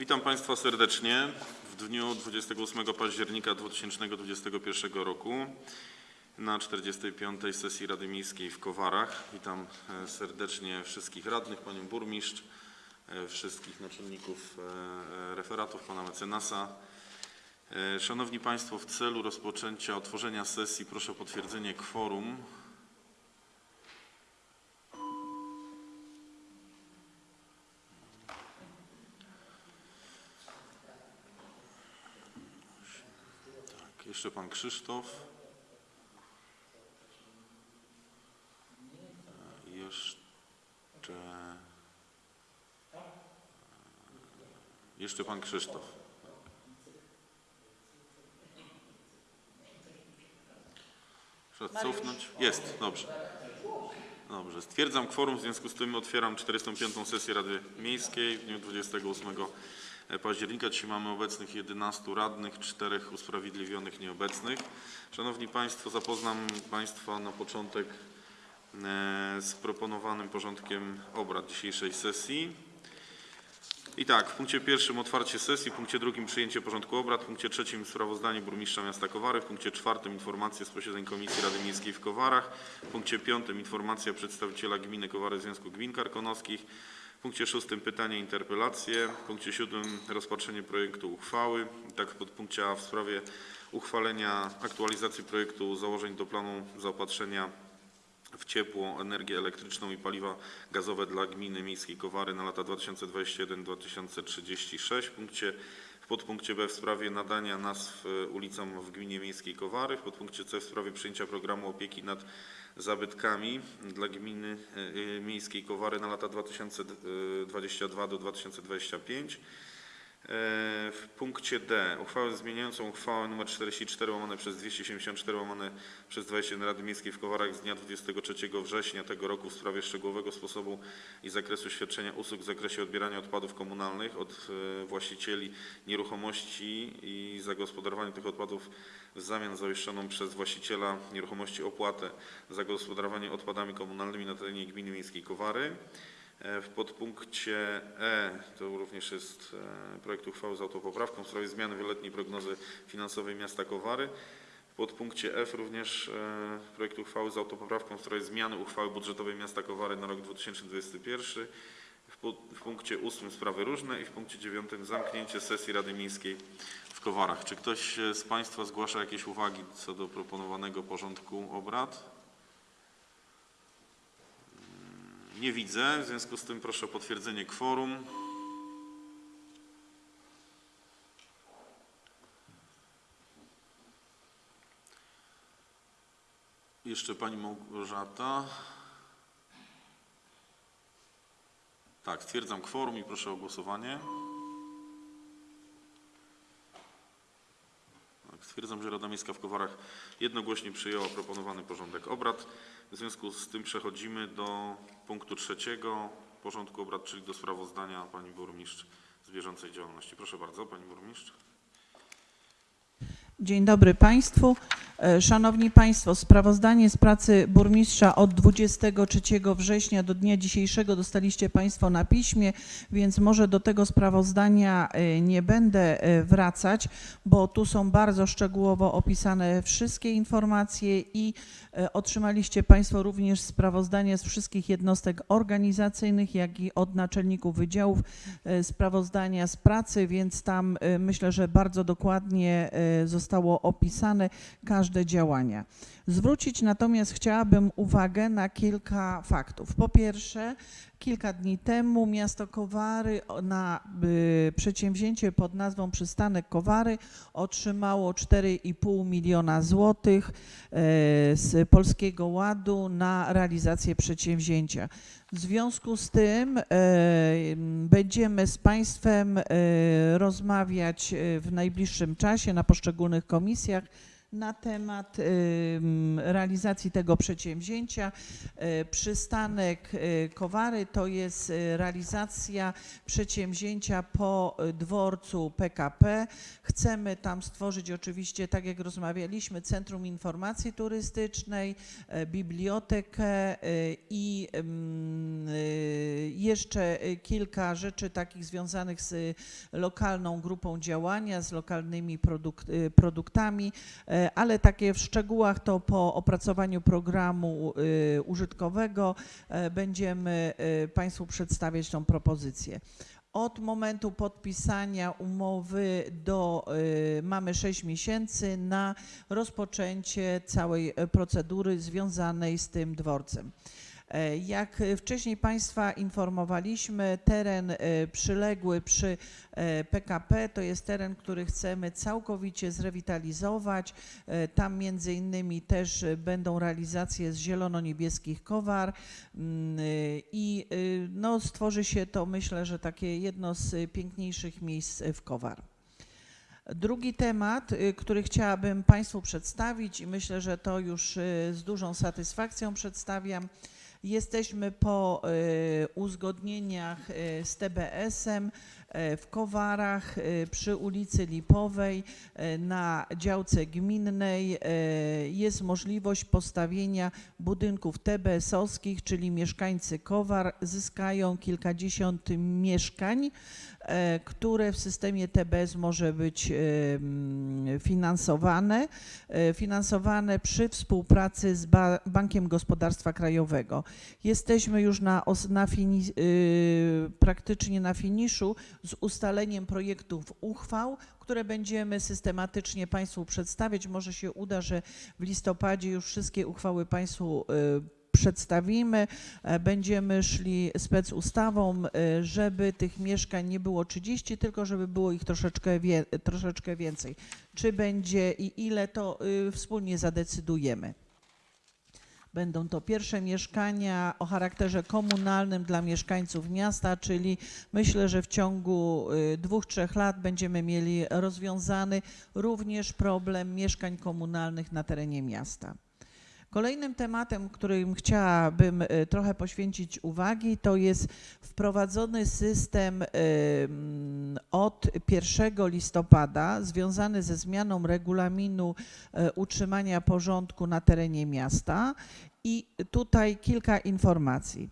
Witam Państwa serdecznie w dniu 28 października 2021 roku na 45. sesji Rady Miejskiej w Kowarach. Witam e, serdecznie wszystkich radnych, Panią Burmistrz, e, wszystkich naczelników e, referatów, Pana Mecenasa. Szanowni Państwo, w celu rozpoczęcia otworzenia sesji proszę o potwierdzenie kworum. Jeszcze Pan Krzysztof. E, Jeszcze... e, Jeszcze Pan Krzysztof. Trzeba cofnąć? Jest, dobrze. Dobrze, stwierdzam kworum, w związku z tym otwieram 45. sesję Rady Miejskiej w dniu 28 października. Dzisiaj mamy obecnych 11 radnych, 4 usprawiedliwionych nieobecnych. Szanowni Państwo, zapoznam Państwa na początek e, z proponowanym porządkiem obrad dzisiejszej sesji. I tak, w punkcie pierwszym otwarcie sesji, w punkcie drugim przyjęcie porządku obrad, w punkcie trzecim sprawozdanie burmistrza miasta Kowary, w punkcie czwartym informacje z posiedzeń Komisji Rady Miejskiej w Kowarach, w punkcie piątym informacja przedstawiciela gminy Kowary Związku Gmin Karkonoskich, w punkcie szóstym pytania i interpelacje, w punkcie siódmym rozpatrzenie projektu uchwały, tak w podpunkcie A w sprawie uchwalenia aktualizacji projektu założeń do planu zaopatrzenia w ciepło, energię elektryczną i paliwa gazowe dla gminy miejskiej Kowary na lata 2021-2036. W punkcie podpunkcie B w sprawie nadania nazw ulicom w gminie miejskiej Kowary, w podpunkcie C w sprawie przyjęcia programu opieki nad zabytkami dla gminy e, miejskiej Kowary na lata 2022 do 2025. E, W punkcie D uchwałę zmieniającą uchwałę nr 44 łamane przez 274 łamane przez 21 Rady Miejskiej w Kowarach z dnia 23 września tego roku w sprawie szczegółowego sposobu i zakresu świadczenia usług w zakresie odbierania odpadów komunalnych od e, właścicieli nieruchomości i zagospodarowania tych odpadów w zamian za przez właściciela nieruchomości opłatę za gospodarowanie odpadami komunalnymi na terenie gminy miejskiej Kowary. E, W podpunkcie E to również jest e, projekt uchwały z autopoprawką w sprawie zmiany wieloletniej prognozy finansowej miasta Kowary. W podpunkcie F również e, projekt uchwały z autopoprawką w sprawie zmiany uchwały budżetowej miasta Kowary na rok 2021. W, pu- w punkcie 8 sprawy różne i w punkcie 9 zamknięcie sesji Rady Miejskiej w Kowarach. Czy ktoś z Państwa zgłasza jakieś uwagi co do proponowanego porządku obrad? Nie widzę, w związku z tym proszę o potwierdzenie kworum. Jeszcze Pani Małgorzata. Tak, stwierdzam kworum i proszę o głosowanie. Stwierdzam, że Rada Miejska w Kowarach jednogłośnie przyjęła proponowany porządek obrad. W związku z tym przechodzimy do punktu trzeciego porządku obrad, czyli do sprawozdania Pani Burmistrz z bieżącej działalności. Proszę bardzo, Pani Burmistrz. Dzień dobry Państwu. E, Szanowni Państwo, sprawozdanie z pracy burmistrza od 23 września do dnia dzisiejszego dostaliście Państwo na piśmie, więc może do tego sprawozdania e, nie będę e, wracać, bo tu są bardzo szczegółowo opisane wszystkie informacje i otrzymaliście Państwo również sprawozdania z wszystkich jednostek organizacyjnych, jak i od naczelników wydziałów sprawozdania z pracy, więc tam myślę, że bardzo dokładnie e, zostało opisane każde działania. Zwrócić natomiast chciałabym uwagę na kilka faktów. Po pierwsze, kilka dni temu miasto Kowary na y, przedsięwzięcie pod nazwą Przystanek Kowary otrzymało 4,5 miliona złotych e, z Polskiego Ładu na realizację przedsięwzięcia. W związku z tym e, będziemy z Państwem e, rozmawiać w najbliższym czasie na poszczególnych komisjach na temat ym, realizacji tego przedsięwzięcia. E, Przystanek e, Kowary to jest realizacja przedsięwzięcia po dworcu PKP. Chcemy tam stworzyć oczywiście, tak jak rozmawialiśmy, Centrum Informacji Turystycznej, bibliotekę i jeszcze y, kilka rzeczy takich związanych z y, lokalną grupą działania, z lokalnymi produkt, y, produktami, ale takie w szczegółach to po opracowaniu programu y, użytkowego e, będziemy y, Państwu przedstawiać tą propozycję. Od momentu podpisania umowy do, y, mamy 6 miesięcy na rozpoczęcie całej e, procedury związanej z tym dworcem. E, Jak e, wcześniej Państwa informowaliśmy, teren e, przyległy przy PKP to jest teren, który chcemy całkowicie zrewitalizować. Tam między innymi też będą realizacje z zielono-niebieskich kowar mm, i no, stworzy się to myślę, że takie jedno z piękniejszych miejsc w Kowar. Drugi temat, który chciałabym Państwu przedstawić i myślę, że to już z dużą satysfakcją przedstawiam. Jesteśmy po y, uzgodnieniach y, z TBS-em y, w Kowarach przy ulicy Lipowej na działce gminnej. Jest możliwość postawienia budynków TBS-owskich, czyli mieszkańcy Kowar zyskają kilkadziesiąt mieszkań które w systemie TBS może być e, finansowane, e, finansowane przy współpracy z Ba- Bankiem Gospodarstwa Krajowego. Jesteśmy już na, na fini, praktycznie na finiszu z ustaleniem projektów uchwał, które będziemy systematycznie Państwu przedstawiać. Może się uda, że w listopadzie już wszystkie uchwały Państwu przedstawimy. E, Będziemy szli specustawą, e, żeby tych mieszkań nie było 30, tylko żeby było ich troszeczkę, wie, troszeczkę więcej. Czy będzie i ile, to y, wspólnie zadecydujemy. Będą to pierwsze mieszkania o charakterze komunalnym dla mieszkańców miasta, czyli myślę, że w ciągu y, dwóch, trzech lat będziemy mieli rozwiązany również problem mieszkań komunalnych na terenie miasta. Kolejnym tematem, którym chciałabym y, trochę poświęcić uwagi, to jest wprowadzony system od 1 listopada związany ze zmianą regulaminu y, utrzymania porządku na terenie miasta. I tutaj kilka informacji.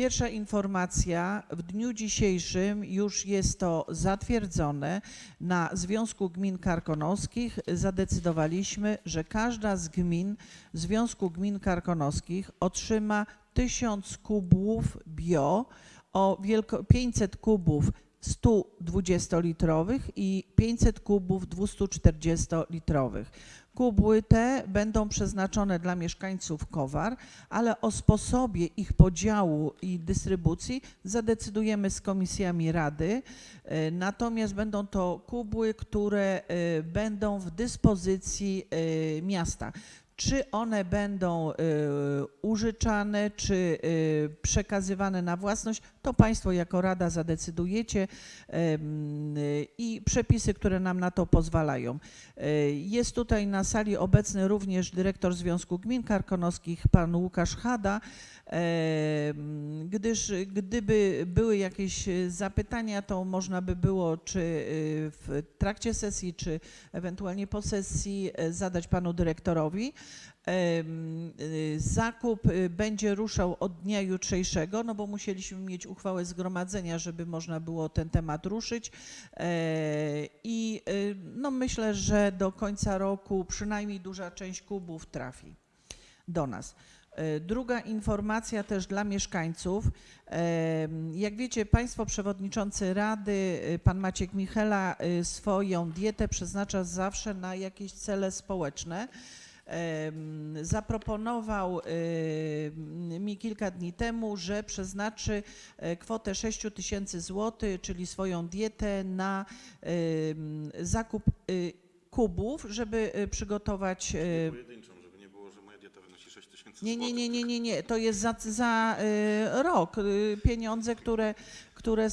Pierwsza informacja, w dniu dzisiejszym już jest to zatwierdzone na Związku Gmin Karkonoskich. Zadecydowaliśmy, że każda z gmin Związku Gmin Karkonoskich otrzyma 1000 kubów bio o wielko 500 kubów 120-litrowych i 500 kubów 240-litrowych. Kubły te będą przeznaczone dla mieszkańców Kowar, ale o sposobie ich podziału i dystrybucji zadecydujemy z komisjami Rady. E, Natomiast będą to kubły, które e, będą w dyspozycji e, miasta. Czy one będą y, użyczane, czy y, przekazywane na własność, to Państwo jako Rada zadecydujecie i przepisy, które nam na to pozwalają. Y, Jest tutaj na sali obecny również dyrektor Związku Gmin Karkonoskich, pan Łukasz Hada, gdyż gdyby były jakieś zapytania, to można by było czy w trakcie sesji, czy ewentualnie po sesji zadać panu dyrektorowi. Y, Zakup y, będzie ruszał od dnia jutrzejszego, no bo musieliśmy mieć uchwałę zgromadzenia, żeby można było ten temat ruszyć. E, I y, no myślę, że do końca roku przynajmniej duża część kubów trafi do nas. E, Druga informacja też dla mieszkańców. Jak wiecie, Państwo Przewodniczący Rady, Pan Maciek Michela, swoją dietę przeznacza zawsze na jakieś cele społeczne. Zaproponował mi kilka dni temu, że przeznaczy e, kwotę 6 tysięcy złotych, czyli swoją dietę na zakup y, kubów, żeby y, przygotować nie było, że moja dieta wynosi 6 tysięcy nie, nie, nie, nie, nie, nie. To jest za, za y, rok pieniądze, które, które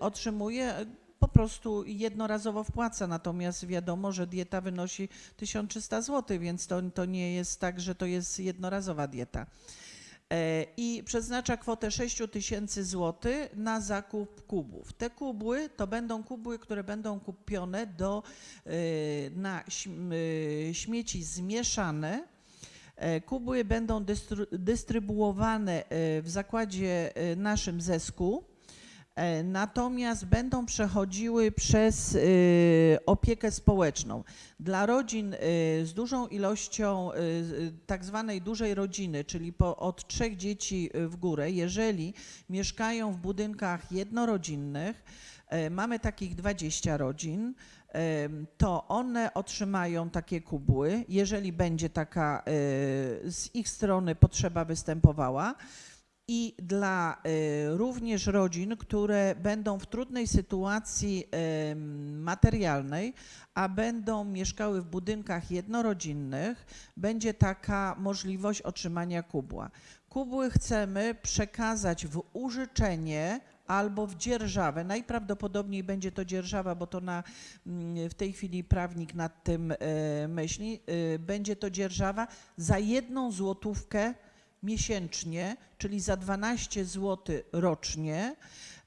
otrzymuje. Po prostu jednorazowo wpłaca, natomiast wiadomo, że dieta wynosi 1300 zł, więc to, to nie jest tak, że to jest jednorazowa dieta. E, I przeznacza kwotę 6 tysięcy na zakup kubów. Te kubły to będą kubły, które będą kupione do, y, na y, śmieci zmieszane. E, Kubły będą dystrybuowane e, w zakładzie e, naszym Zesku. E, Natomiast będą przechodziły przez y, opiekę społeczną. Dla rodzin y, z dużą ilością y, tak zwanej dużej rodziny, czyli po, od trzech dzieci w górę, jeżeli mieszkają w budynkach jednorodzinnych, e, mamy takich 20 rodzin, to one otrzymają takie kubły, jeżeli będzie taka e, z ich strony potrzeba występowała. I dla e, również rodzin, które będą w trudnej sytuacji materialnej, a będą mieszkały w budynkach jednorodzinnych, będzie taka możliwość otrzymania kubła. Kubły chcemy przekazać w użyczenie albo w dzierżawę. Najprawdopodobniej będzie to dzierżawa, bo to na, mm, w tej chwili prawnik nad tym e, myśli. E, Będzie to dzierżawa za jedną złotówkę miesięcznie, czyli za 12 zł rocznie.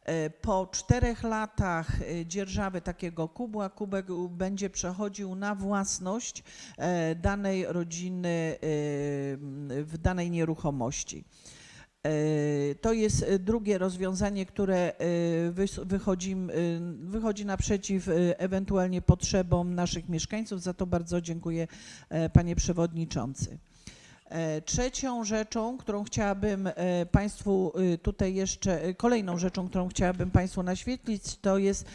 E, Po czterech latach e, dzierżawy takiego kubła, kubek będzie przechodził na własność e, danej rodziny w danej nieruchomości. To jest drugie rozwiązanie, które wychodzi, wychodzi naprzeciw ewentualnie potrzebom naszych mieszkańców. Za to bardzo dziękuję, panie przewodniczący. E, Trzecią rzeczą, którą chciałabym e, Państwu e, tutaj jeszcze, kolejną rzeczą, którą chciałabym Państwu naświetlić, to jest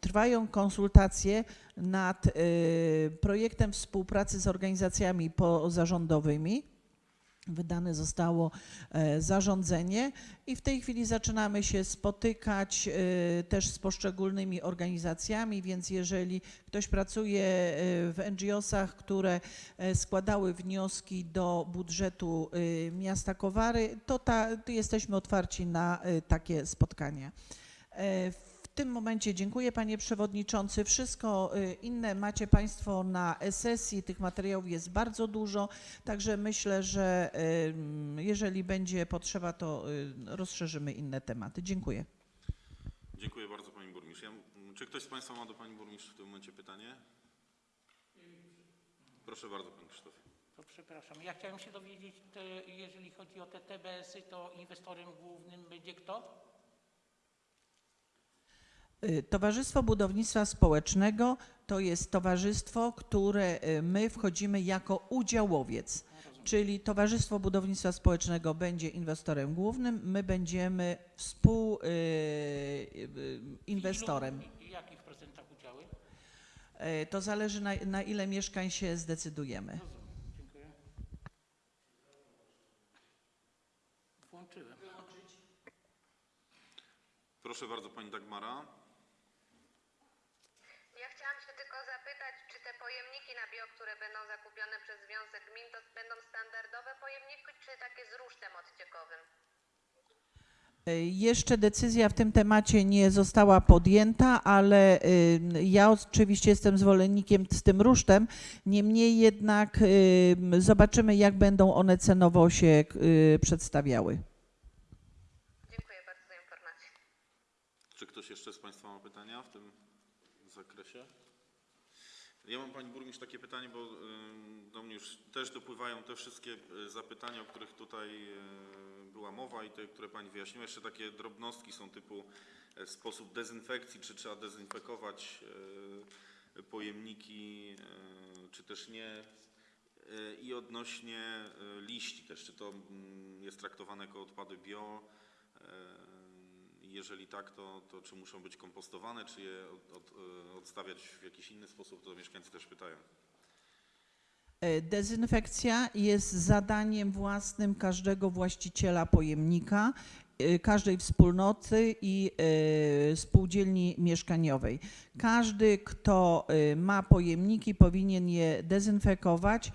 trwają konsultacje nad projektem współpracy z organizacjami pozarządowymi. Wydane zostało e, zarządzenie i w tej chwili zaczynamy się spotykać e, też z poszczególnymi organizacjami, więc jeżeli ktoś pracuje e, w NGO-sach, które składały wnioski do budżetu miasta Kowary, to, ta, to jesteśmy otwarci na takie spotkania. W tym momencie dziękuję panie przewodniczący. Wszystko e, inne macie państwo na sesji, tych materiałów jest bardzo dużo, także myślę, że jeżeli będzie potrzeba, to y, rozszerzymy inne tematy. Dziękuję. Dziękuję bardzo Pani Burmistrz. Ja, czy ktoś z Państwa ma do Pani Burmistrz w tym momencie pytanie? Proszę bardzo Panie Krzysztofie. To przepraszam. Ja chciałem się dowiedzieć, te, jeżeli chodzi o te TBS-y, to inwestorem głównym będzie kto? Y, Towarzystwo Budownictwa Społecznego to jest towarzystwo, które y, my wchodzimy jako udziałowiec. Czyli Towarzystwo Budownictwa Społecznego będzie inwestorem głównym, my będziemy współinwestorem. Ilu, i jakich procentach udziały? To zależy na, na ile mieszkań się zdecydujemy. Proszę bardzo Pani Dagmara. Ja chciałam się tylko zapytać, czy te pojemniki na bio, które będą zakupione przez Związek Gmin, to będą standardowe pojemniki, czy takie z rusztem odciekowym? E, Jeszcze decyzja w tym temacie nie została podjęta, ale y, ja oczywiście jestem zwolennikiem z tym rusztem. Niemniej jednak y, zobaczymy, jak będą one cenowo się przedstawiały. Dziękuję bardzo za informację. Czy ktoś jeszcze z Państwa ma pytania w tym? Ja mam Pani Burmistrz takie pytanie, bo do mnie już też dopływają te wszystkie y, zapytania, o których tutaj y, była mowa i te, które Pani wyjaśniła. Jeszcze takie drobnostki są typu e, sposób dezynfekcji, czy trzeba dezynfekować pojemniki, czy też nie. I odnośnie liści też, czy to mm, jest traktowane jako odpady bio, jeżeli tak, to, to czy muszą być kompostowane, czy je od, od, y, odstawiać w jakiś inny sposób, to mieszkańcy też pytają. E, Dezynfekcja jest zadaniem własnym każdego właściciela pojemnika, e, każdej wspólnoty i e, spółdzielni mieszkaniowej. Każdy, kto e, ma pojemniki, powinien je dezynfekować.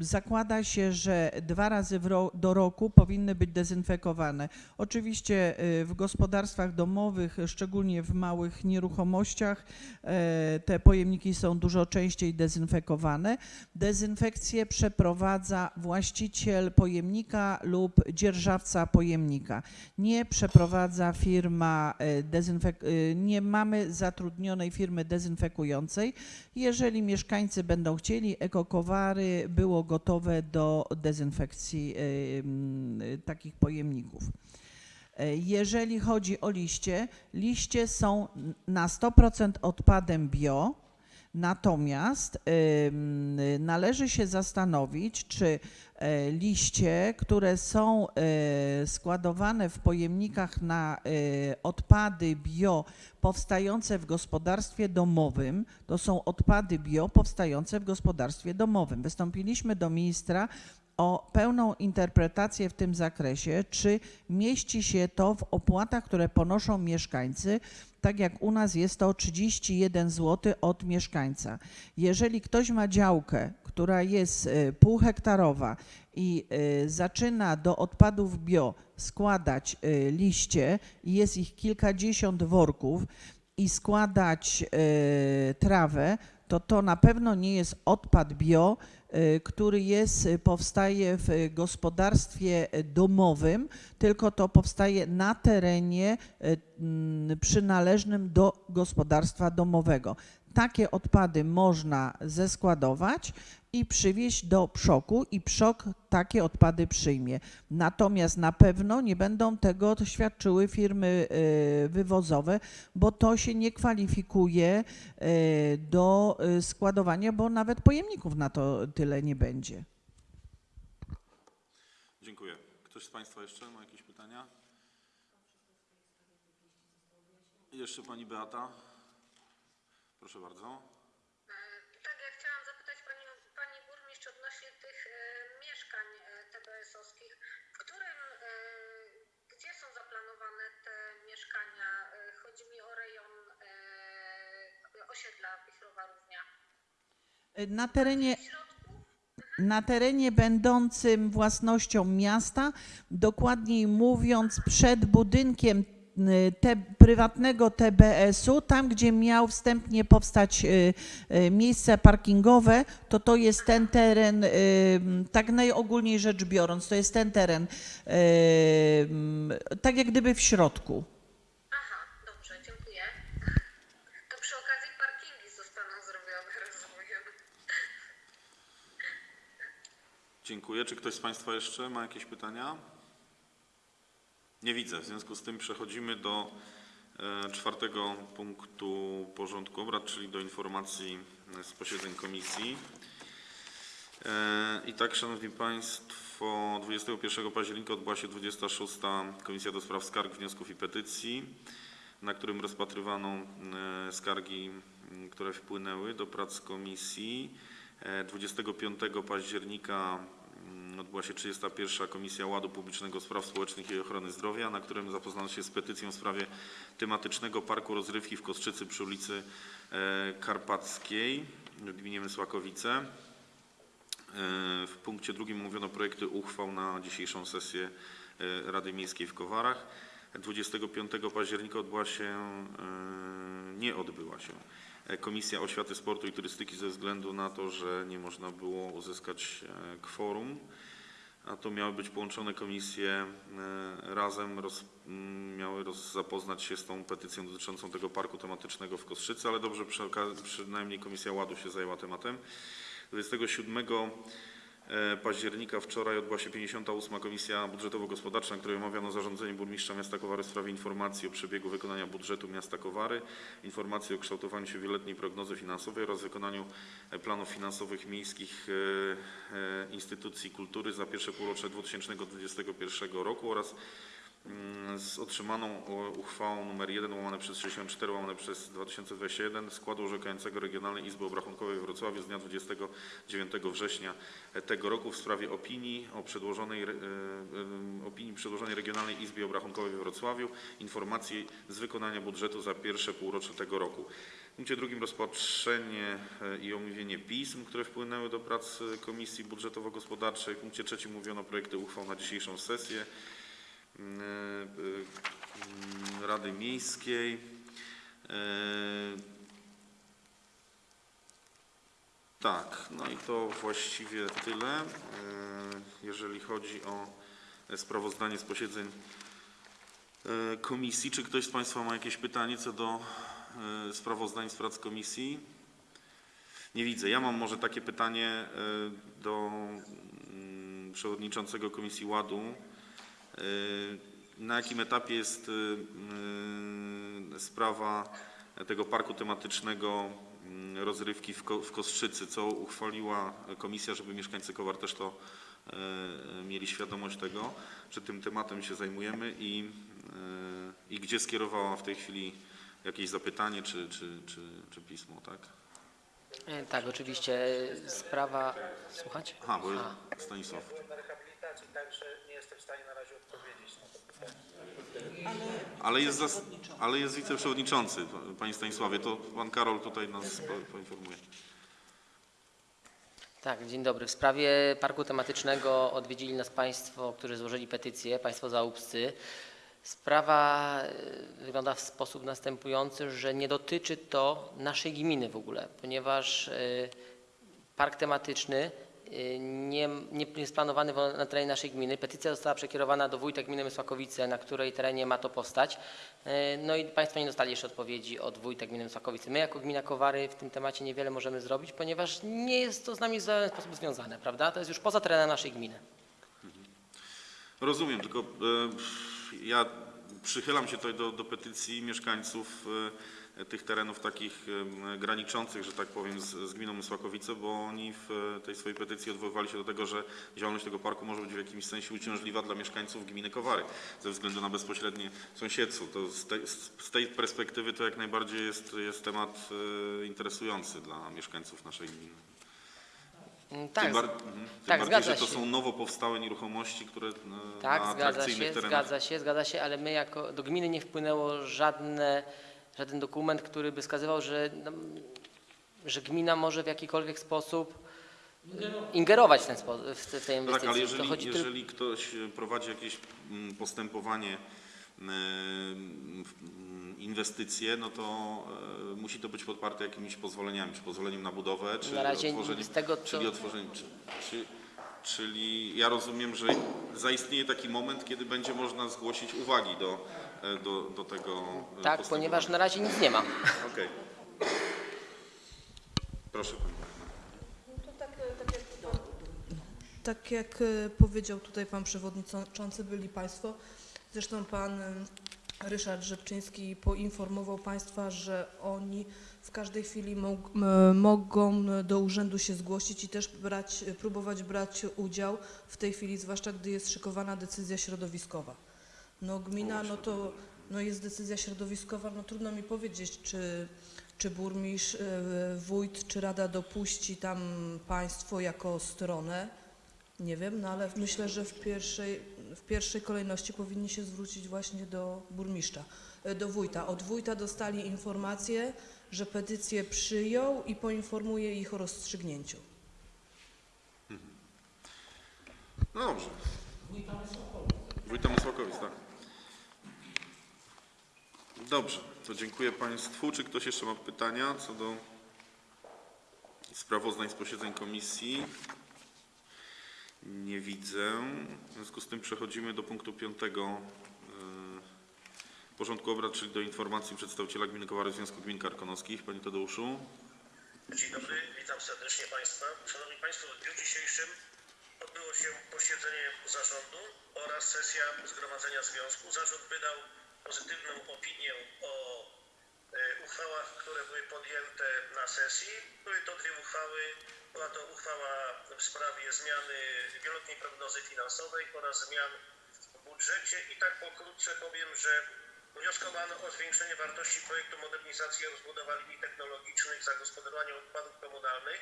Zakłada się, że dwa razy do roku powinny być dezynfekowane. Oczywiście w gospodarstwach domowych, szczególnie w małych nieruchomościach, te pojemniki są dużo częściej dezynfekowane. Dezynfekcję przeprowadza właściciel pojemnika lub dzierżawca pojemnika. Nie przeprowadza firma e, e, nie mamy zatrudnionej firmy dezynfekującej. Jeżeli mieszkańcy będą chcieli, ekokowary było gotowe do dezynfekcji e, takich pojemników. Jeżeli chodzi o liście, liście są na 100% odpadem bio, natomiast należy się zastanowić, czy e, liście, które są e, składowane w pojemnikach na e, odpady bio powstające w gospodarstwie domowym, to są odpady bio powstające w gospodarstwie domowym. Wystąpiliśmy do ministra o pełną interpretację w tym zakresie, czy mieści się to w opłatach, które ponoszą mieszkańcy, tak jak u nas jest to 31 zł od mieszkańca. Jeżeli ktoś ma działkę, która jest e, półhektarowa i e, zaczyna do odpadów bio składać e, liście jest ich kilkadziesiąt worków i składać trawę, to to na pewno nie jest odpad bio, y, który jest, y, powstaje w y, gospodarstwie y, domowym, tylko to powstaje na terenie y, przynależnym do gospodarstwa domowego. Takie odpady można zeskładować i przywieźć do przoku i przok takie odpady przyjmie. Natomiast na pewno nie będą tego świadczyły firmy y, wywozowe, bo to się nie kwalifikuje y, do y, składowania, bo nawet pojemników na to tyle nie będzie. Dziękuję. Ktoś z Państwa jeszcze ma jakieś pytania? Jeszcze Pani Beata? Proszę bardzo. Tak, ja chciałam zapytać pani, pani burmistrz odnośnie tych e, mieszkań e, TBS-owskich. W którym, e, gdzie są zaplanowane te mieszkania? E, chodzi mi o rejon e, osiedla Wichrowa Równia. Na terenie, środku? na terenie będącym własnością miasta, dokładniej mówiąc przed budynkiem te, prywatnego TBS-u, tam gdzie miał wstępnie powstać y, y, miejsce parkingowe, to to jest ten teren, y, tak najogólniej rzecz biorąc, to jest ten teren, y, tak jak gdyby w środku. Aha, dobrze, dziękuję. To przy okazji parkingi zostaną zrobione, rozumiem. Dziękuję. Czy ktoś z Państwa jeszcze ma jakieś pytania? Nie widzę. W związku z tym przechodzimy do e, czwartego punktu porządku obrad, czyli do informacji z posiedzeń komisji. E, I tak, Szanowni Państwo, 21 października odbyła się 26. Komisja do Spraw Skarg, Wniosków i Petycji, na którym rozpatrywano e, skargi, które wpłynęły do prac komisji. E, 25 października odbyła się 31. Komisja Ładu Publicznego Spraw Społecznych i Ochrony Zdrowia, na którym zapoznano się z petycją w sprawie tematycznego parku rozrywki w Kostrzycy przy ulicy e, Karpackiej w gminie Mysłakowice. E, W punkcie drugim omówiono projekty uchwał na dzisiejszą sesję e, Rady Miejskiej w Kowarach. 25 października odbyła się, nie odbyła się Komisja Oświaty, Sportu i Turystyki ze względu na to, że nie można było uzyskać e, kworum. A to miały być połączone komisje e, razem, roz, miały roz, zapoznać się z tą petycją dotyczącą tego parku tematycznego w Kostrzycy, ale dobrze przy, przynajmniej Komisja Ładu się zajęła tematem. 27 e, października wczoraj odbyła się 58. Komisja Budżetowo-Gospodarcza, na której omawiano zarządzenie burmistrza miasta Kowary w sprawie informacji o przebiegu wykonania budżetu miasta Kowary, informacji o kształtowaniu się wieloletniej prognozy finansowej oraz wykonaniu e, planów finansowych miejskich e, e, instytucji kultury za pierwsze półrocze 2021 roku oraz z otrzymaną o, uchwałą nr 1 łamane przez 64 łamane przez 2021 składu orzekającego Regionalnej Izby Obrachunkowej w Wrocławiu z dnia 29 września tego roku w sprawie opinii o przedłożonej, e, e, opinii przedłożonej Regionalnej Izbie Obrachunkowej we Wrocławiu informacji z wykonania budżetu za pierwsze półrocze tego roku. W punkcie drugim rozpatrzenie e, i omówienie pism, które wpłynęły do prac e, Komisji Budżetowo-Gospodarczej. W punkcie trzecim mówiono projekty uchwał na dzisiejszą sesję mm, e, mm, Rady Miejskiej. E, Tak, no i to właściwie tyle, jeżeli chodzi o sprawozdanie z posiedzeń komisji. Czy ktoś z Państwa ma jakieś pytanie co do sprawozdań z prac komisji? Nie widzę. Ja mam może takie pytanie do mm, przewodniczącego Komisji Ładu. E, na jakim etapie jest y, y, sprawa tego parku tematycznego y, rozrywki w, Ko, w Kostrzycy, co uchwaliła komisja, żeby mieszkańcy Kowar też to y, mieli świadomość tego, że tym tematem się zajmujemy i, y, i gdzie skierowała w tej chwili jakieś zapytanie czy, czy, czy, czy pismo, tak? E, Tak, oczywiście. Sprawa. Słuchać? Aha, bo A. Stanisław. na rehabilitacji, także nie jestem w stanie na razie odpowiedzieć na to pytanie. Ale jest, zas, ale jest wiceprzewodniczący, panie Stanisławie, to pan Karol tutaj nas po, poinformuje. Tak, dzień dobry. W sprawie parku tematycznego odwiedzili nas Państwo, którzy złożyli petycję, Państwo zaubscy. Sprawa e, wygląda w sposób następujący, że nie dotyczy to naszej gminy w ogóle, ponieważ e, park tematyczny nie, nie jest planowany na terenie naszej gminy. Petycja została przekierowana do wójta gminy Mysłakowice, na której terenie ma to postać. E, No i Państwo nie dostali jeszcze odpowiedzi od wójta gminy Mysłakowice. My jako gmina Kowary w tym temacie niewiele możemy zrobić, ponieważ nie jest to z nami w żaden sposób związane, prawda? To jest już poza terenem naszej gminy. Rozumiem, tylko e, ja przychylam się tutaj do, do petycji mieszkańców e, tych terenów takich graniczących, że tak powiem, z, z gminą Mysłakowice, bo oni w e, tej swojej petycji odwoływali się do tego, że działalność tego parku może być w jakimś sensie uciążliwa dla mieszkańców gminy Kowary ze względu na bezpośrednie sąsiedztwo. To z, tej, z tej perspektywy to jak najbardziej jest, jest temat e, interesujący dla mieszkańców naszej gminy. Mm, Tym, Tak, bar- mhm. Tym tak, bardziej, zgadza że to się. są nowo powstałe nieruchomości, które e, tak, na zgadza się, terenach zgadza się, zgadza się, ale my jako do gminy nie wpłynęło żadne, żaden dokument, który by wskazywał, że, no, że gmina może w jakikolwiek sposób ingerować w ten sposób, w te, w tej inwestycji. tak, ale To jeżeli, chodzi tylko- jeżeli ktoś prowadzi jakieś mm, postępowanie, e, inwestycje, no to e, musi to być podparte jakimiś pozwoleniami, czy pozwoleniem na budowę, czy Na razie otworzeniem, z tego, co- czyli otworzeniem, czy, czy, czyli ja rozumiem, że zaistnieje taki moment, kiedy będzie można zgłosić uwagi do, do, do tego e, Tak, ponieważ na razie nic nie ma. Okej. Proszę Pani. Tak, e, tak, jak, tak e, powiedział tutaj Pan Przewodniczący, byli Państwo, zresztą Pan e, Ryszard Rzepczyński poinformował Państwa, że oni w każdej chwili mog, m, mogą do urzędu się zgłosić i też brać, próbować brać udział w tej chwili, zwłaszcza gdy jest szykowana decyzja środowiskowa. No gmina, no to no jest decyzja środowiskowa, no trudno mi powiedzieć, czy, czy burmistrz, e, wójt, czy rada dopuści tam państwo jako stronę. Nie wiem, no ale myślę, że w pierwszej, w pierwszej kolejności powinni się zwrócić właśnie do burmistrza, e, do wójta. Od wójta dostali informację, że petycję przyjął i poinformuje ich o rozstrzygnięciu. No dobrze. Wójta Mysłakowic, tak. Dobrze, to dziękuję Państwu. Czy ktoś jeszcze ma pytania co do sprawozdań z posiedzeń komisji? Nie widzę. W związku z tym przechodzimy do punktu piątego e, porządku obrad, czyli do informacji przedstawiciela Gminy Kowary Związku Gmin Karkonoskich. Panie Tadeuszu. Dzień dobry, witam serdecznie Państwa. Szanowni Państwo, w dniu dzisiejszym odbyło się posiedzenie zarządu oraz sesja Zgromadzenia Związku. Zarząd wydał pozytywną opinię o e, uchwałach, które były podjęte na sesji. Były to dwie uchwały. Była to uchwała w sprawie zmiany wieloletniej prognozy finansowej oraz zmian w budżecie i tak pokrótce powiem, że wnioskowano o zwiększenie wartości projektu modernizacji i rozbudowa linii technologicznych zagospodarowania odpadów komunalnych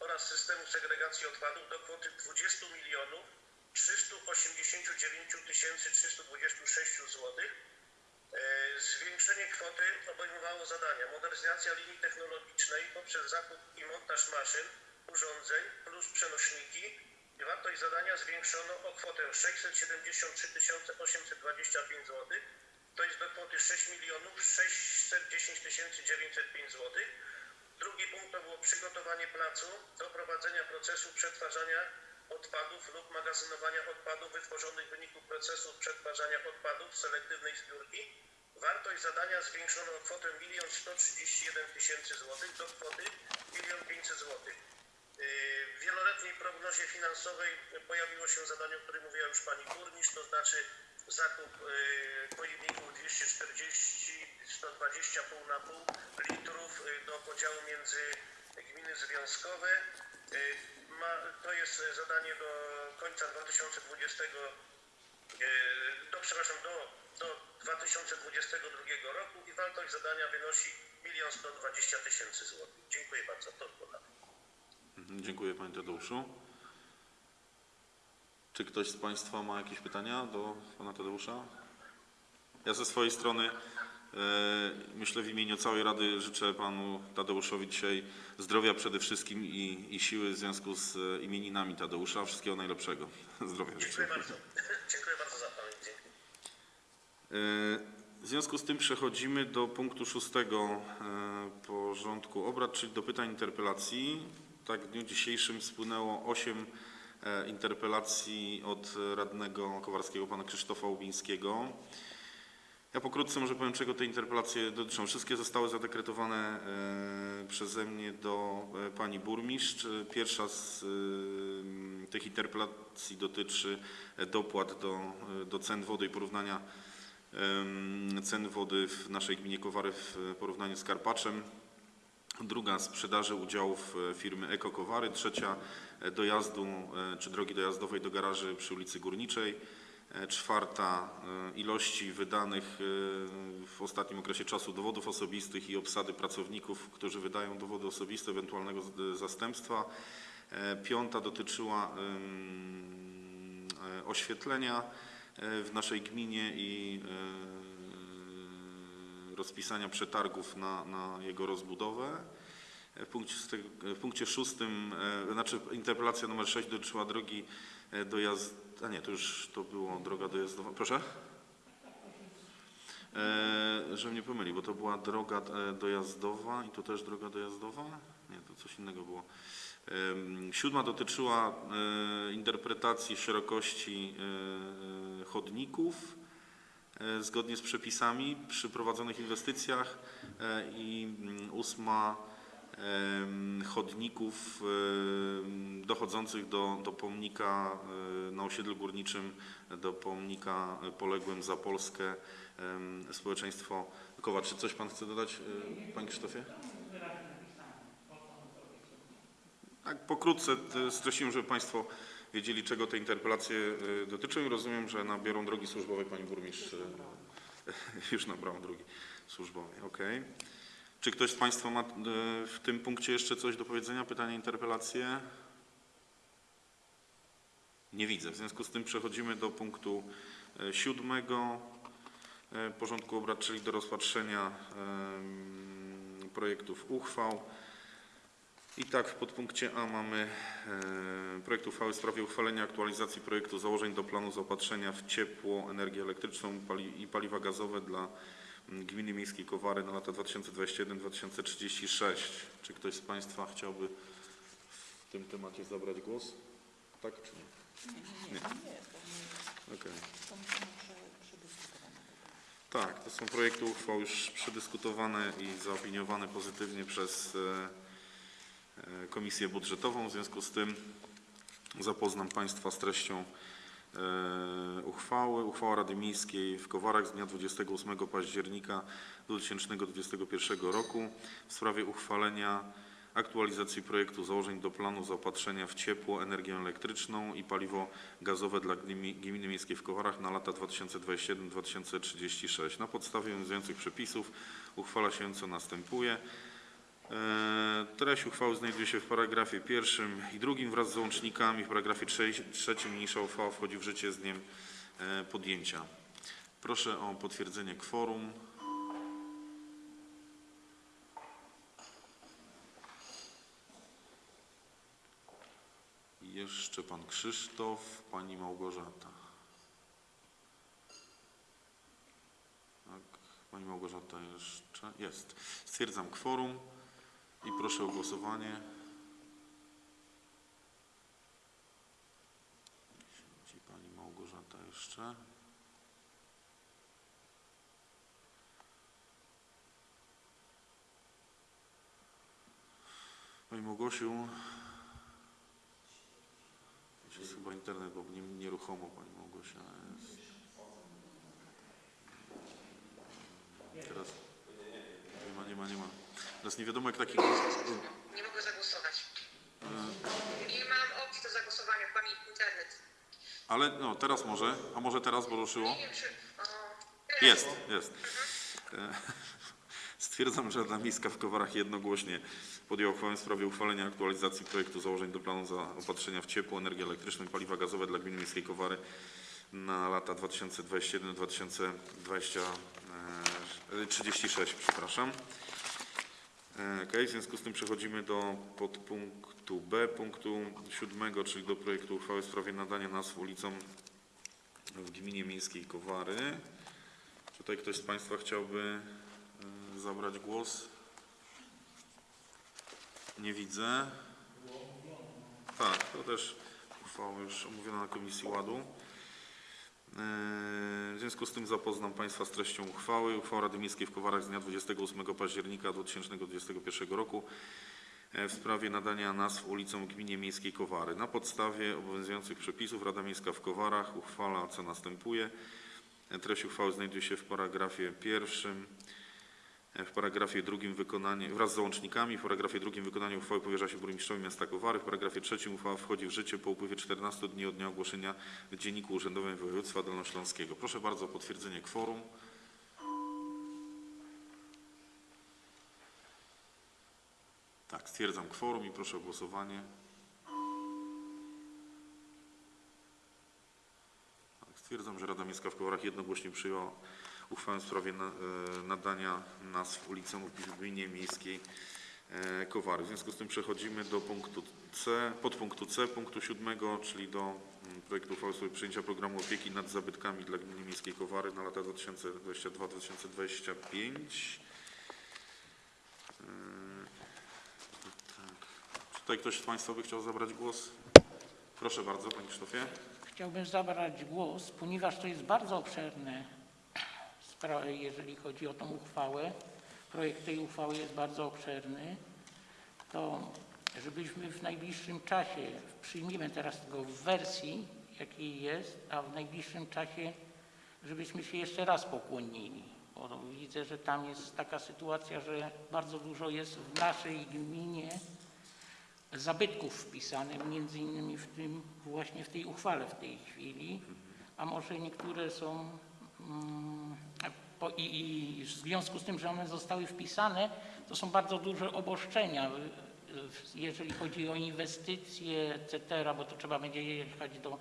oraz systemu segregacji odpadów do kwoty 20 milionów 389 326 zł. E, Zwiększenie kwoty obejmowało zadania modernizacja linii technologicznej poprzez zakup i montaż maszyn, urządzeń plus przenośniki. Wartość zadania zwiększono o kwotę 673 825 zł, to jest do kwoty 6 milionów 610 905 zł. Drugi punkt to było przygotowanie placu do prowadzenia procesu przetwarzania odpadów lub magazynowania odpadów wytworzonych w wyniku procesu przetwarzania odpadów selektywnej zbiórki. Wartość zadania zwiększono o kwotę 1 131 tysięcy złotych do kwoty 1 500 złotych. Yy, W wieloletniej prognozie finansowej pojawiło się zadanie, o którym mówiła już Pani Burmistrz, to znaczy zakup y, pojemników 240, 120 pół na pół litrów y, do podziału między gminy związkowe. Ma, to jest y, zadanie do końca 2020, y, do, przepraszam, do, do 2022 roku i wartość zadania wynosi 1 120 tysięcy złotych. Dziękuję bardzo. To. Mhm, Dziękuję Panie Tadeuszu. Czy ktoś z Państwa ma jakieś pytania do Pana Tadeusza? Ja ze swojej strony e, myślę w imieniu całej Rady życzę Panu Tadeuszowi dzisiaj zdrowia przede wszystkim i, i siły w związku z e, imieninami Tadeusza. Wszystkiego najlepszego. Zdrowia życzę. Dziękuję bardzo. Dziękuję bardzo za pamięć. E, W związku z tym przechodzimy do punktu szóstego e, porządku obrad, czyli do pytań interpelacji. Tak, w dniu dzisiejszym spłynęło osiem e, interpelacji od radnego Kowarskiego, pana Krzysztofa Łubińskiego. Ja pokrótce może powiem, czego te interpelacje dotyczą. Wszystkie zostały zadekretowane e, przeze mnie do e, pani burmistrz. Pierwsza z e, tych interpelacji dotyczy dopłat do, do cen wody i porównania cen wody w naszej gminie Kowary w porównaniu z Karpaczem. Druga sprzedaży udziałów firmy Eko Kowary. Trzecia dojazdu czy drogi dojazdowej do garaży przy ulicy Górniczej. E, Czwarta e, ilości wydanych e, w ostatnim okresie czasu dowodów osobistych i obsady pracowników, którzy wydają dowody osobiste, ewentualnego zastępstwa. Piąta dotyczyła oświetlenia w naszej gminie i rozpisania przetargów na, na jego rozbudowę. W punkcie, w punkcie szóstym, znaczy interpelacja numer 6 dotyczyła drogi dojazd, a nie, to już to było droga dojazdowa. Proszę? E, że mnie pomyli, bo to była droga e, dojazdowa i tu też droga dojazdowa? Nie, to coś innego było. Em, Siódma dotyczyła e, interpretacji szerokości e, chodników e, zgodnie z przepisami przy prowadzonych inwestycjach e, i mm, ósma chodników dochodzących do, do pomnika na osiedlu górniczym, do pomnika poległym za Polskę społeczeństwo Kowa. Czy coś Pan chce dodać, e, Panie Krzysztofie? Tak, pokrótce e, streściłem, żeby Państwo wiedzieli, czego te interpelacje e, dotyczą i rozumiem, że nabiorą drogi służbowej Pani Burmistrz. Już nabrała drogi służbowej, okej. Czy ktoś z Państwa ma e, w tym punkcie jeszcze coś do powiedzenia? Pytania, interpelacje? Nie widzę. W związku z tym przechodzimy do punktu e, siódmego e, porządku obrad, czyli do rozpatrzenia projektów uchwał. I tak w podpunkcie A mamy projekt uchwały w sprawie uchwalenia aktualizacji projektu założeń do planu zaopatrzenia w ciepło, energię elektryczną i paliwa gazowe dla Gminy Miejskiej Kowary na lata 2021-2036. Czy ktoś z Państwa chciałby w tym temacie zabrać głos? Tak czy nie? Nie, nie, nie. Okej. Tak, to są projekty uchwał już przedyskutowane i zaopiniowane pozytywnie przez e, e, Komisję Budżetową. W związku z tym zapoznam Państwa z treścią uchwały. Uchwała Rady Miejskiej w Kowarach z dnia 28 października 2021 roku w sprawie uchwalenia aktualizacji projektu założeń do planu zaopatrzenia w ciepło, energię elektryczną i paliwo gazowe dla gminy Miejskiej w Kowarach na lata 2021-2036. Na podstawie obowiązujących przepisów uchwala się co następuje. E, Treść uchwały znajduje się w paragrafie pierwszym i drugim wraz z załącznikami. W paragrafie trze- trzecim niniejsza uchwała wchodzi w życie z dniem e, podjęcia. Proszę o potwierdzenie kworum. Jeszcze pan Krzysztof, pani Małgorzata. Tak, pani Małgorzata jeszcze jest. Stwierdzam kworum i proszę o głosowanie. Siedzi pani Małgorzata jeszcze. Pani Małgosiu, jest chyba internet, bo nie, nieruchomo Pani Małgosia jest. Teraz nie wiadomo jak taki... Nie mogę zagłosować. Nie mam opcji do zagłosowania, pani internet. Ale no, teraz może, a może teraz, bo ruszyło? Nie wiem, czy... O. Jest, jest. E, Stwierdzam, że Rada Miejska w Kowarach jednogłośnie podjęła uchwałę w sprawie uchwalenia aktualizacji projektu założeń do planu zaopatrzenia w ciepło, energię elektryczną i paliwa gazowe dla gminy miejskiej Kowary na lata 2021-2036, przepraszam. E, Okej, w związku z tym przechodzimy do podpunktu B, punktu siódmego, czyli do projektu uchwały w sprawie nadania nazw ulicom w gminie miejskiej Kowary. Czy tutaj ktoś z Państwa chciałby e, zabrać głos? Nie widzę. Tak, to też uchwała już omówiona na Komisji Ładu. W związku z tym zapoznam Państwa z treścią uchwały. Uchwała Rady Miejskiej w Kowarach z dnia 28 października 2021 roku e, w sprawie nadania nazw ulicom gminie miejskiej Kowary. Na podstawie obowiązujących przepisów Rada Miejska w Kowarach uchwala co następuje. E, Treść uchwały znajduje się w paragrafie pierwszym. W paragrafie drugim wykonanie, wraz z załącznikami, w paragrafie drugim wykonanie uchwały powierza się burmistrzowi miasta Kowary. W paragrafie trzecim uchwała wchodzi w życie po upływie 14 dni od dnia ogłoszenia w Dzienniku Urzędowym Województwa Dolnośląskiego. Proszę bardzo o potwierdzenie kworum. Tak, stwierdzam kworum i proszę o głosowanie. Tak, stwierdzam, że Rada Miejska w Kowarach jednogłośnie przyjęła uchwałę w sprawie na, e, nadania nazw ulicom w gminie miejskiej e, Kowary. W związku z tym przechodzimy do punktu C, podpunktu C, punktu siódmego, czyli do mm, projektu uchwały w sprawie przyjęcia programu opieki nad zabytkami dla gminy miejskiej Kowary na lata 2022-2025. E, tak. Tutaj ktoś z Państwa by chciał zabrać głos? Proszę bardzo, Panie Krzysztofie. Chciałbym zabrać głos, ponieważ to jest bardzo obszerne, jeżeli chodzi o tą uchwałę. Projekt tej uchwały jest bardzo obszerny. To żebyśmy w najbliższym czasie, przyjmiemy teraz tego w wersji, jakiej jest, a w najbliższym czasie, żebyśmy się jeszcze raz pokłonili. Bo widzę, że tam jest taka sytuacja, że bardzo dużo jest w naszej gminie zabytków wpisane, między innymi w tym, właśnie w tej uchwale w tej chwili, a może niektóre są mm, i, w związku z tym, że one zostały wpisane, to są bardzo duże obostrzenia, y, jeżeli chodzi o inwestycje, etc., bo to trzeba będzie jechać do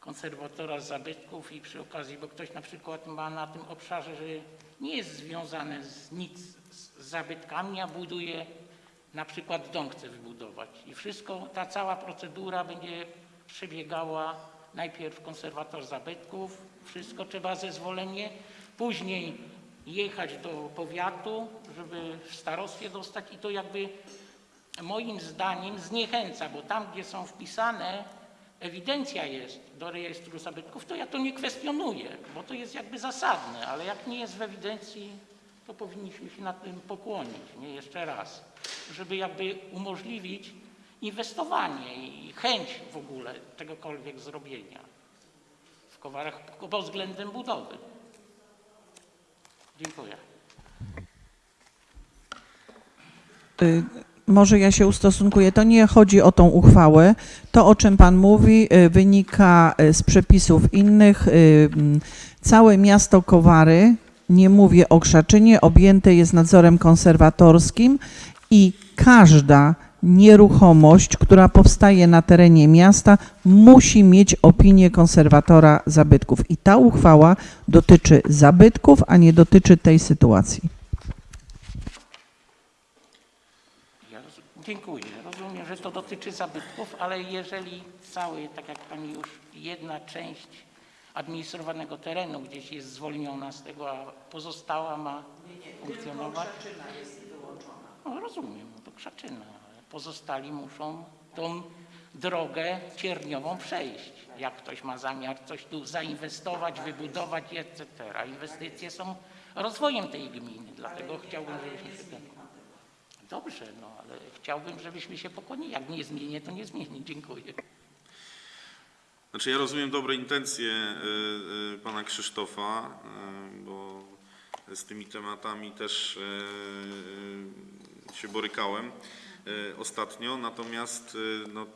konserwatora zabytków i przy okazji, bo ktoś na przykład ma na tym obszarze, że nie jest związane z nic z zabytkami, a buduje na przykład dom chce wybudować i wszystko, ta cała procedura będzie przebiegała najpierw konserwator zabytków, wszystko trzeba zezwolenie, później jechać do powiatu, żeby w starostwie dostać i to jakby moim zdaniem zniechęca, bo tam, gdzie są wpisane, ewidencja jest do rejestru zabytków, to ja to nie kwestionuję, bo to jest jakby zasadne, ale jak nie jest w ewidencji, to powinniśmy się na tym pokłonić, nie jeszcze raz, żeby jakby umożliwić inwestowanie i chęć w ogóle czegokolwiek zrobienia w Kowarach pod względem budowy. Dziękuję. Y, Może ja się ustosunkuję. To nie chodzi o tą uchwałę. To, o czym Pan mówi, y, wynika y, z przepisów innych. Mm, Całe miasto Kowary, nie mówię o Krzaczynie, objęte jest nadzorem konserwatorskim i każda nieruchomość, która powstaje na terenie miasta, musi mieć opinię konserwatora zabytków. I ta uchwała dotyczy zabytków, a nie dotyczy tej sytuacji. Ja roz... Dziękuję. Rozumiem, że to dotyczy zabytków, ale jeżeli cały, tak jak Pani już jedna część administrowanego terenu gdzieś jest zwolniona z tego, a pozostała ma funkcjonować. No, rozumiem, no to Krzaczyna, pozostali muszą tą drogę cierniową przejść. Jak ktoś ma zamiar coś tu zainwestować, wybudować, etc. Inwestycje są rozwojem tej gminy, dlatego chciałbym, żebyśmy się. Dobrze, no ale chciałbym, żebyśmy się pokłonili. Jak nie zmienię, to nie zmieni. Dziękuję. Znaczy ja rozumiem dobre intencje y, y, pana Krzysztofa, y, bo z tymi tematami też się borykałem e, ostatnio, natomiast e, no,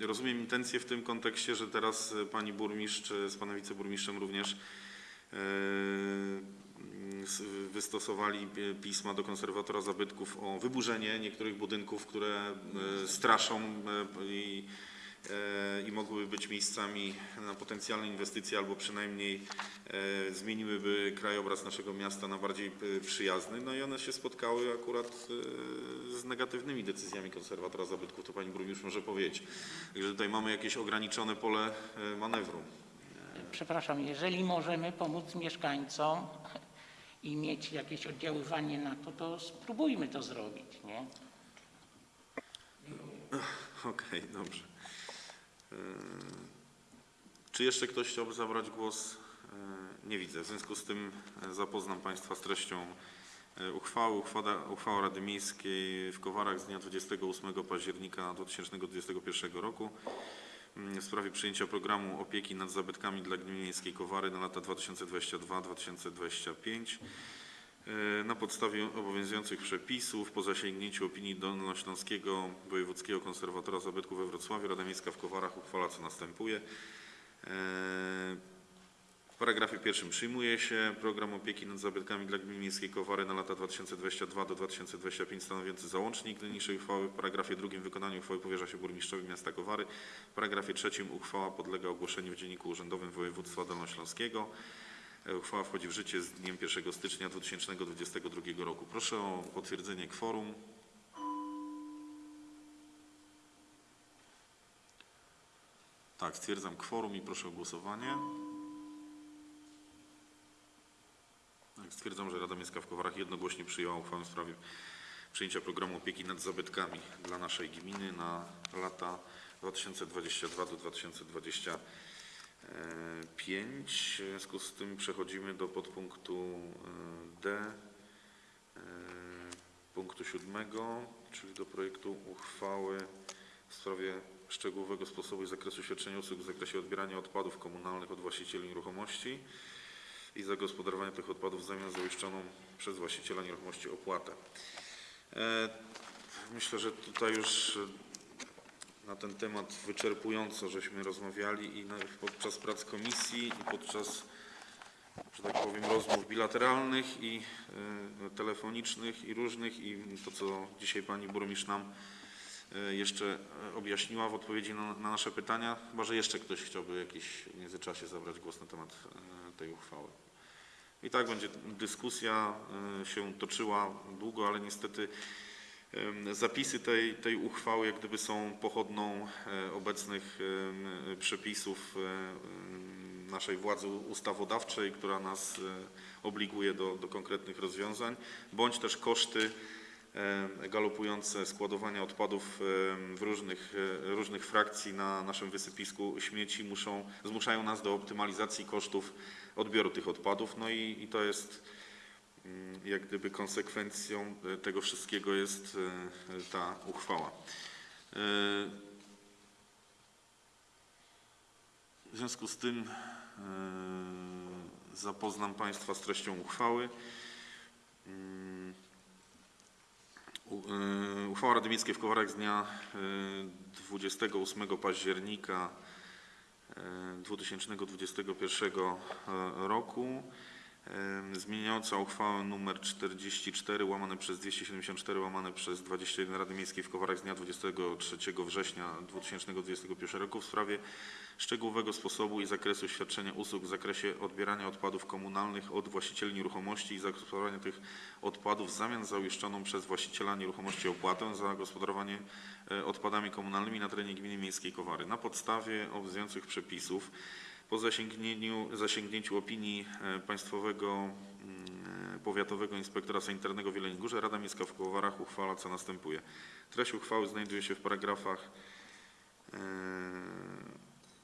e, rozumiem intencję w tym kontekście, że teraz e, pani burmistrz e, z panem wiceburmistrzem również e, wystosowali e, pisma do konserwatora zabytków o wyburzenie niektórych budynków, które e, straszą e, i, e, i mogłyby być miejscami na potencjalne inwestycje albo przynajmniej e, zmieniłyby krajobraz naszego miasta na bardziej e, przyjazny. No i one się spotkały akurat e, z negatywnymi decyzjami konserwatora zabytków, to pani burmistrz może powiedzieć. Także tutaj mamy jakieś ograniczone pole e, manewru. Przepraszam, jeżeli możemy pomóc mieszkańcom i mieć jakieś oddziaływanie na to, to spróbujmy to zrobić, nie? Okej, dobrze. E, Czy jeszcze ktoś chciałby zabrać głos? E, Nie widzę. W związku z tym e, zapoznam Państwa z treścią uchwały. Uchwała, uchwała Rady Miejskiej w Kowarach z dnia 28 października 2021 roku w sprawie przyjęcia programu opieki nad zabytkami dla gminy miejskiej Kowary na lata 2022-2025. E, Na podstawie obowiązujących przepisów, po zasięgnięciu opinii Dolnośląskiego Wojewódzkiego Konserwatora Zabytków we Wrocławiu, Rada Miejska w Kowarach uchwala co następuje. E, W paragrafie pierwszym przyjmuje się program opieki nad zabytkami dla gminy miejskiej Kowary na lata 2022 do 2025 stanowiący załącznik do niniejszej uchwały. W paragrafie drugim wykonanie uchwały powierza się burmistrzowi miasta Kowary. W paragrafie trzecim uchwała podlega ogłoszeniu w Dzienniku Urzędowym Województwa Dolnośląskiego. E, Uchwała wchodzi w życie z dniem 1 stycznia 2022 roku. Proszę o potwierdzenie kworum. Tak, stwierdzam kworum i proszę o głosowanie. Tak, stwierdzam, że Rada Miejska w Kowarach jednogłośnie przyjęła uchwałę w sprawie przyjęcia programu opieki nad zabytkami dla naszej gminy na lata 2022 do 2025. W związku z tym przechodzimy do podpunktu e, D e, punktu siódmego, czyli do projektu uchwały w sprawie szczegółowego sposobu i zakresu świadczenia usług w zakresie odbierania odpadów komunalnych od właścicieli nieruchomości i zagospodarowania tych odpadów w zamian za uiszczoną przez właściciela nieruchomości opłatę. E, Myślę, że tutaj już e, na ten temat wyczerpująco żeśmy rozmawiali i podczas prac komisji i podczas, że tak powiem, rozmów bilateralnych i e, telefonicznych i różnych i to, co dzisiaj pani burmistrz nam e, jeszcze e, objaśniła w odpowiedzi na, na nasze pytania. Chyba, że jeszcze ktoś chciałby jakiś w międzyczasie zabrać głos na temat tej uchwały. I tak będzie dyskusja się toczyła długo, ale niestety zapisy tej, tej uchwały jak gdyby są pochodną e, obecnych przepisów e, naszej władzy ustawodawczej, która nas e, obliguje do, do konkretnych rozwiązań, bądź też koszty galopujące składowania odpadów w różnych, różnych frakcji na naszym wysypisku śmieci muszą, zmuszają nas do optymalizacji kosztów odbioru tych odpadów. No i, i to jest jak gdyby konsekwencją e, tego wszystkiego jest e, ta uchwała. E, W związku z tym zapoznam Państwa z treścią uchwały. Mm, Uchwała Rady Miejskiej w Kowarach z dnia e, 28 października e, 2021 roku zmieniająca uchwałę nr 44 łamane przez 274 łamane przez 21 Rady Miejskiej w Kowarach z dnia 23 września 2021 roku w sprawie szczegółowego sposobu i zakresu świadczenia usług w zakresie odbierania odpadów komunalnych od właścicieli nieruchomości i zagospodarowania tych odpadów w zamian za uiszczoną przez właściciela nieruchomości opłatę za gospodarowanie e, odpadami komunalnymi na terenie gminy miejskiej Kowary. Na podstawie obowiązujących przepisów po zasięgnięciu, zasięgnięciu opinii e, Państwowego mm, Powiatowego Inspektora Sanitarnego w Jeleniej Górze Rada Miejska w Kowarach uchwala co następuje. Treść uchwały znajduje się w paragrafach e,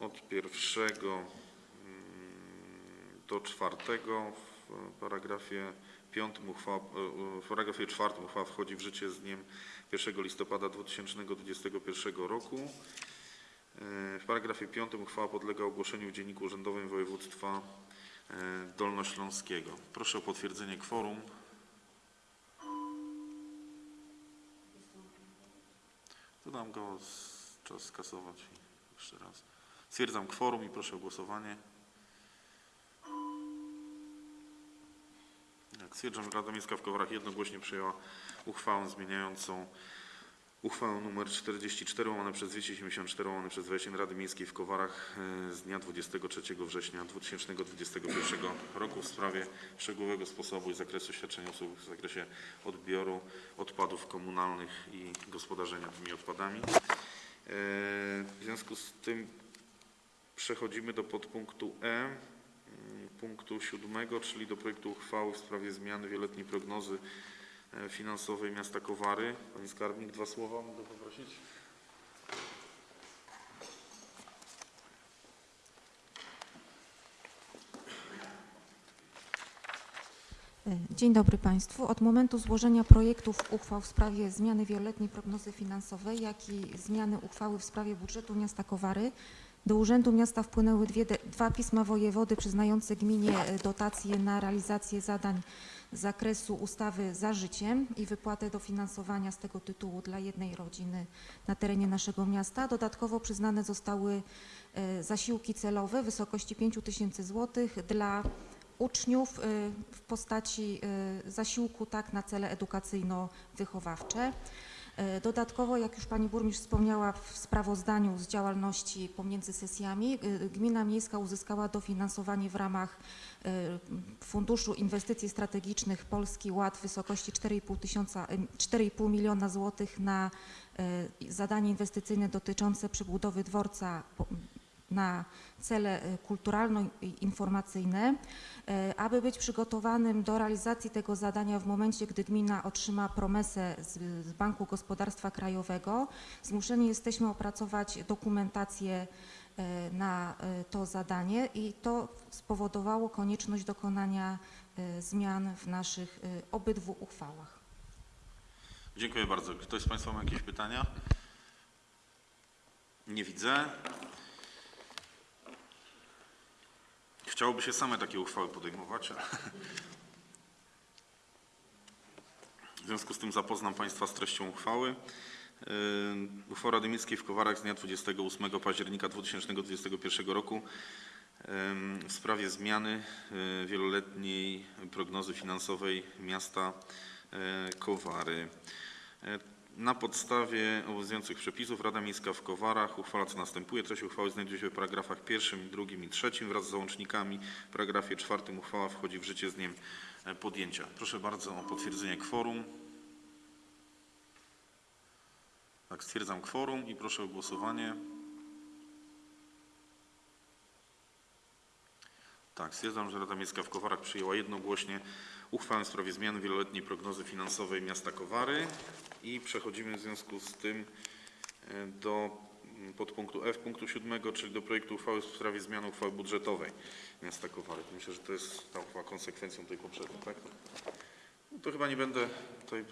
od pierwszego mm, do czwartego. W paragrafie piątym uchwała, e, w paragrafie czwartym uchwała wchodzi w życie z dniem 1 listopada 2021 roku. W paragrafie piątym uchwała podlega ogłoszeniu w Dzienniku Urzędowym Województwa e, Dolnośląskiego. Proszę o potwierdzenie kworum. dam go, czas skasować jeszcze raz. Stwierdzam kworum i proszę o głosowanie. Jak stwierdzam, że Rada Miejska w Kowarach jednogłośnie przyjęła uchwałę zmieniającą uchwałę nr 44 łamane przez 274 łamane przez 21 Rady Miejskiej w Kowarach e, z dnia 23 września 2021 roku w sprawie szczegółowego sposobu i zakresu świadczenia usług w zakresie odbioru odpadów komunalnych i gospodarzenia tymi odpadami. E, W związku z tym przechodzimy do podpunktu E, punktu siódmego, czyli do projektu uchwały w sprawie zmiany wieloletniej prognozy finansowej miasta Kowary. Pani skarbnik, dwa słowa mogę poprosić? Dzień dobry Państwu. Od momentu złożenia projektów uchwał w sprawie zmiany wieloletniej prognozy finansowej, jak i zmiany uchwały w sprawie budżetu miasta Kowary do Urzędu Miasta wpłynęły dwie, dwa pisma wojewody przyznające gminie e, dotacje na realizację zadań zakresu ustawy za życiem i wypłatę dofinansowania z tego tytułu dla jednej rodziny na terenie naszego miasta. Dodatkowo przyznane zostały e, zasiłki celowe w wysokości 5 tysięcy złotych dla uczniów y, w postaci y, zasiłku tak na cele edukacyjno-wychowawcze. Y, Dodatkowo, jak już Pani Burmistrz wspomniała w sprawozdaniu z działalności pomiędzy sesjami, y, Gmina Miejska uzyskała dofinansowanie w ramach y, Funduszu Inwestycji Strategicznych Polski Ład w wysokości 4,5 tysiąca- y, 4,5 miliona złotych na zadanie inwestycyjne dotyczące przebudowy dworca na cele y, kulturalno-informacyjne. E, Aby być przygotowanym do realizacji tego zadania w momencie, gdy gmina otrzyma promesę z, Banku Gospodarstwa Krajowego, zmuszeni jesteśmy opracować dokumentację e, na e, to zadanie i to spowodowało konieczność dokonania e, zmian w naszych e, obydwu uchwałach. Dziękuję bardzo. Ktoś z Państwa ma jakieś pytania? Nie widzę. Chciałoby się same takie uchwały podejmować. ale- W związku z tym zapoznam Państwa z treścią uchwały. Yy, Uchwała Rady Miejskiej w Kowarach z dnia 28 października 2021 roku em, w sprawie zmiany e, wieloletniej prognozy finansowej miasta Kowary. Na podstawie obowiązujących przepisów Rada Miejska w Kowarach uchwala co następuje. Treść uchwały znajduje się w paragrafach pierwszym, drugim i trzecim wraz z załącznikami. W paragrafie czwartym uchwała wchodzi w życie z dniem e, podjęcia. Proszę bardzo o potwierdzenie kworum. Tak, stwierdzam kworum i proszę o głosowanie. Tak, stwierdzam, że Rada Miejska w Kowarach przyjęła jednogłośnie uchwałę w sprawie zmiany wieloletniej prognozy finansowej miasta Kowary i przechodzimy w związku z tym e, do mm, podpunktu F punktu siódmego, czyli do projektu uchwały w sprawie zmiany uchwały budżetowej miasta Kowary. Myślę, że to jest ta uchwała konsekwencją tej poprzedniej, tak? No to chyba nie będę tutaj e,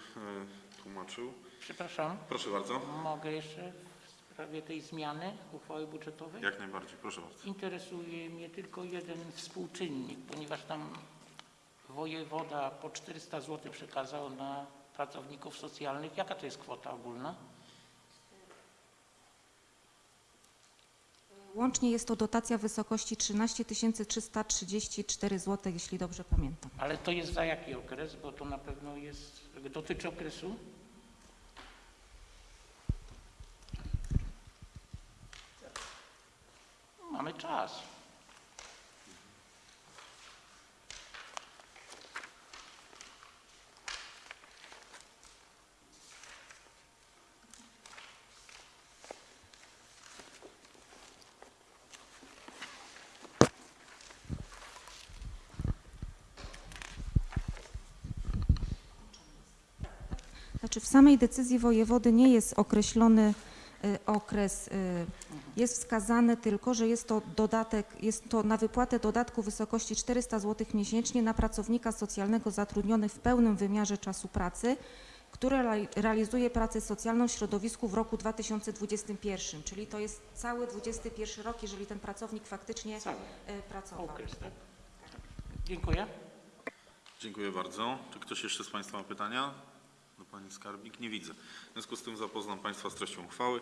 tłumaczył. Przepraszam, Proszę bardzo. mogę jeszcze w sprawie tej zmiany uchwały budżetowej? Jak najbardziej, proszę bardzo. Interesuje mnie tylko jeden współczynnik, ponieważ tam wojewoda po 400 zł przekazał na pracowników socjalnych. Jaka to jest kwota ogólna? Łącznie jest to dotacja w wysokości 13 334 zł, jeśli dobrze pamiętam. Ale to jest za jaki okres? Bo to na pewno jest, dotyczy okresu? Mamy czas. Znaczy w samej decyzji wojewody nie jest określony y, okres, y, jest wskazane tylko, że jest to dodatek, jest to na wypłatę dodatku w wysokości 400 zł miesięcznie na pracownika socjalnego zatrudnionych w pełnym wymiarze czasu pracy, który reali- realizuje pracę socjalną w środowisku w roku 2021, czyli to jest cały 21 rok, jeżeli ten pracownik faktycznie Cały y, pracował. okres, tak? Dziękuję. Dziękuję bardzo. Czy ktoś jeszcze z Państwa ma pytania do Pani Skarbnik? Nie widzę. W związku z tym zapoznam Państwa z treścią uchwały.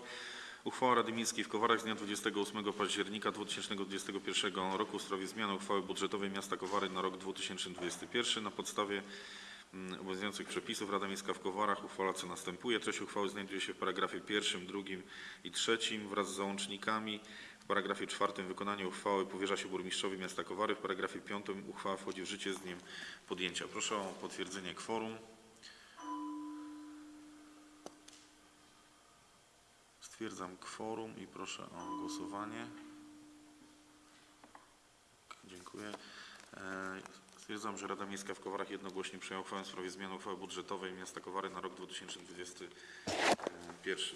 Uchwała Rady Miejskiej w Kowarach z dnia 28 października 2021 roku w sprawie zmiany uchwały budżetowej miasta Kowary na rok 2021. Na podstawie mm, obowiązujących przepisów Rada Miejska w Kowarach uchwala co następuje. Treść uchwały znajduje się w paragrafie pierwszym, drugim i trzecim wraz z załącznikami. W paragrafie czwartym wykonanie uchwały powierza się burmistrzowi miasta Kowary. W paragrafie piątym uchwała wchodzi w życie z dniem podjęcia. Proszę o potwierdzenie kworum. Stwierdzam kworum i proszę o głosowanie. Dziękuję. E, Stwierdzam, że Rada Miejska w Kowarach jednogłośnie przyjęła uchwałę w sprawie zmiany uchwały budżetowej miasta Kowary na rok 2021.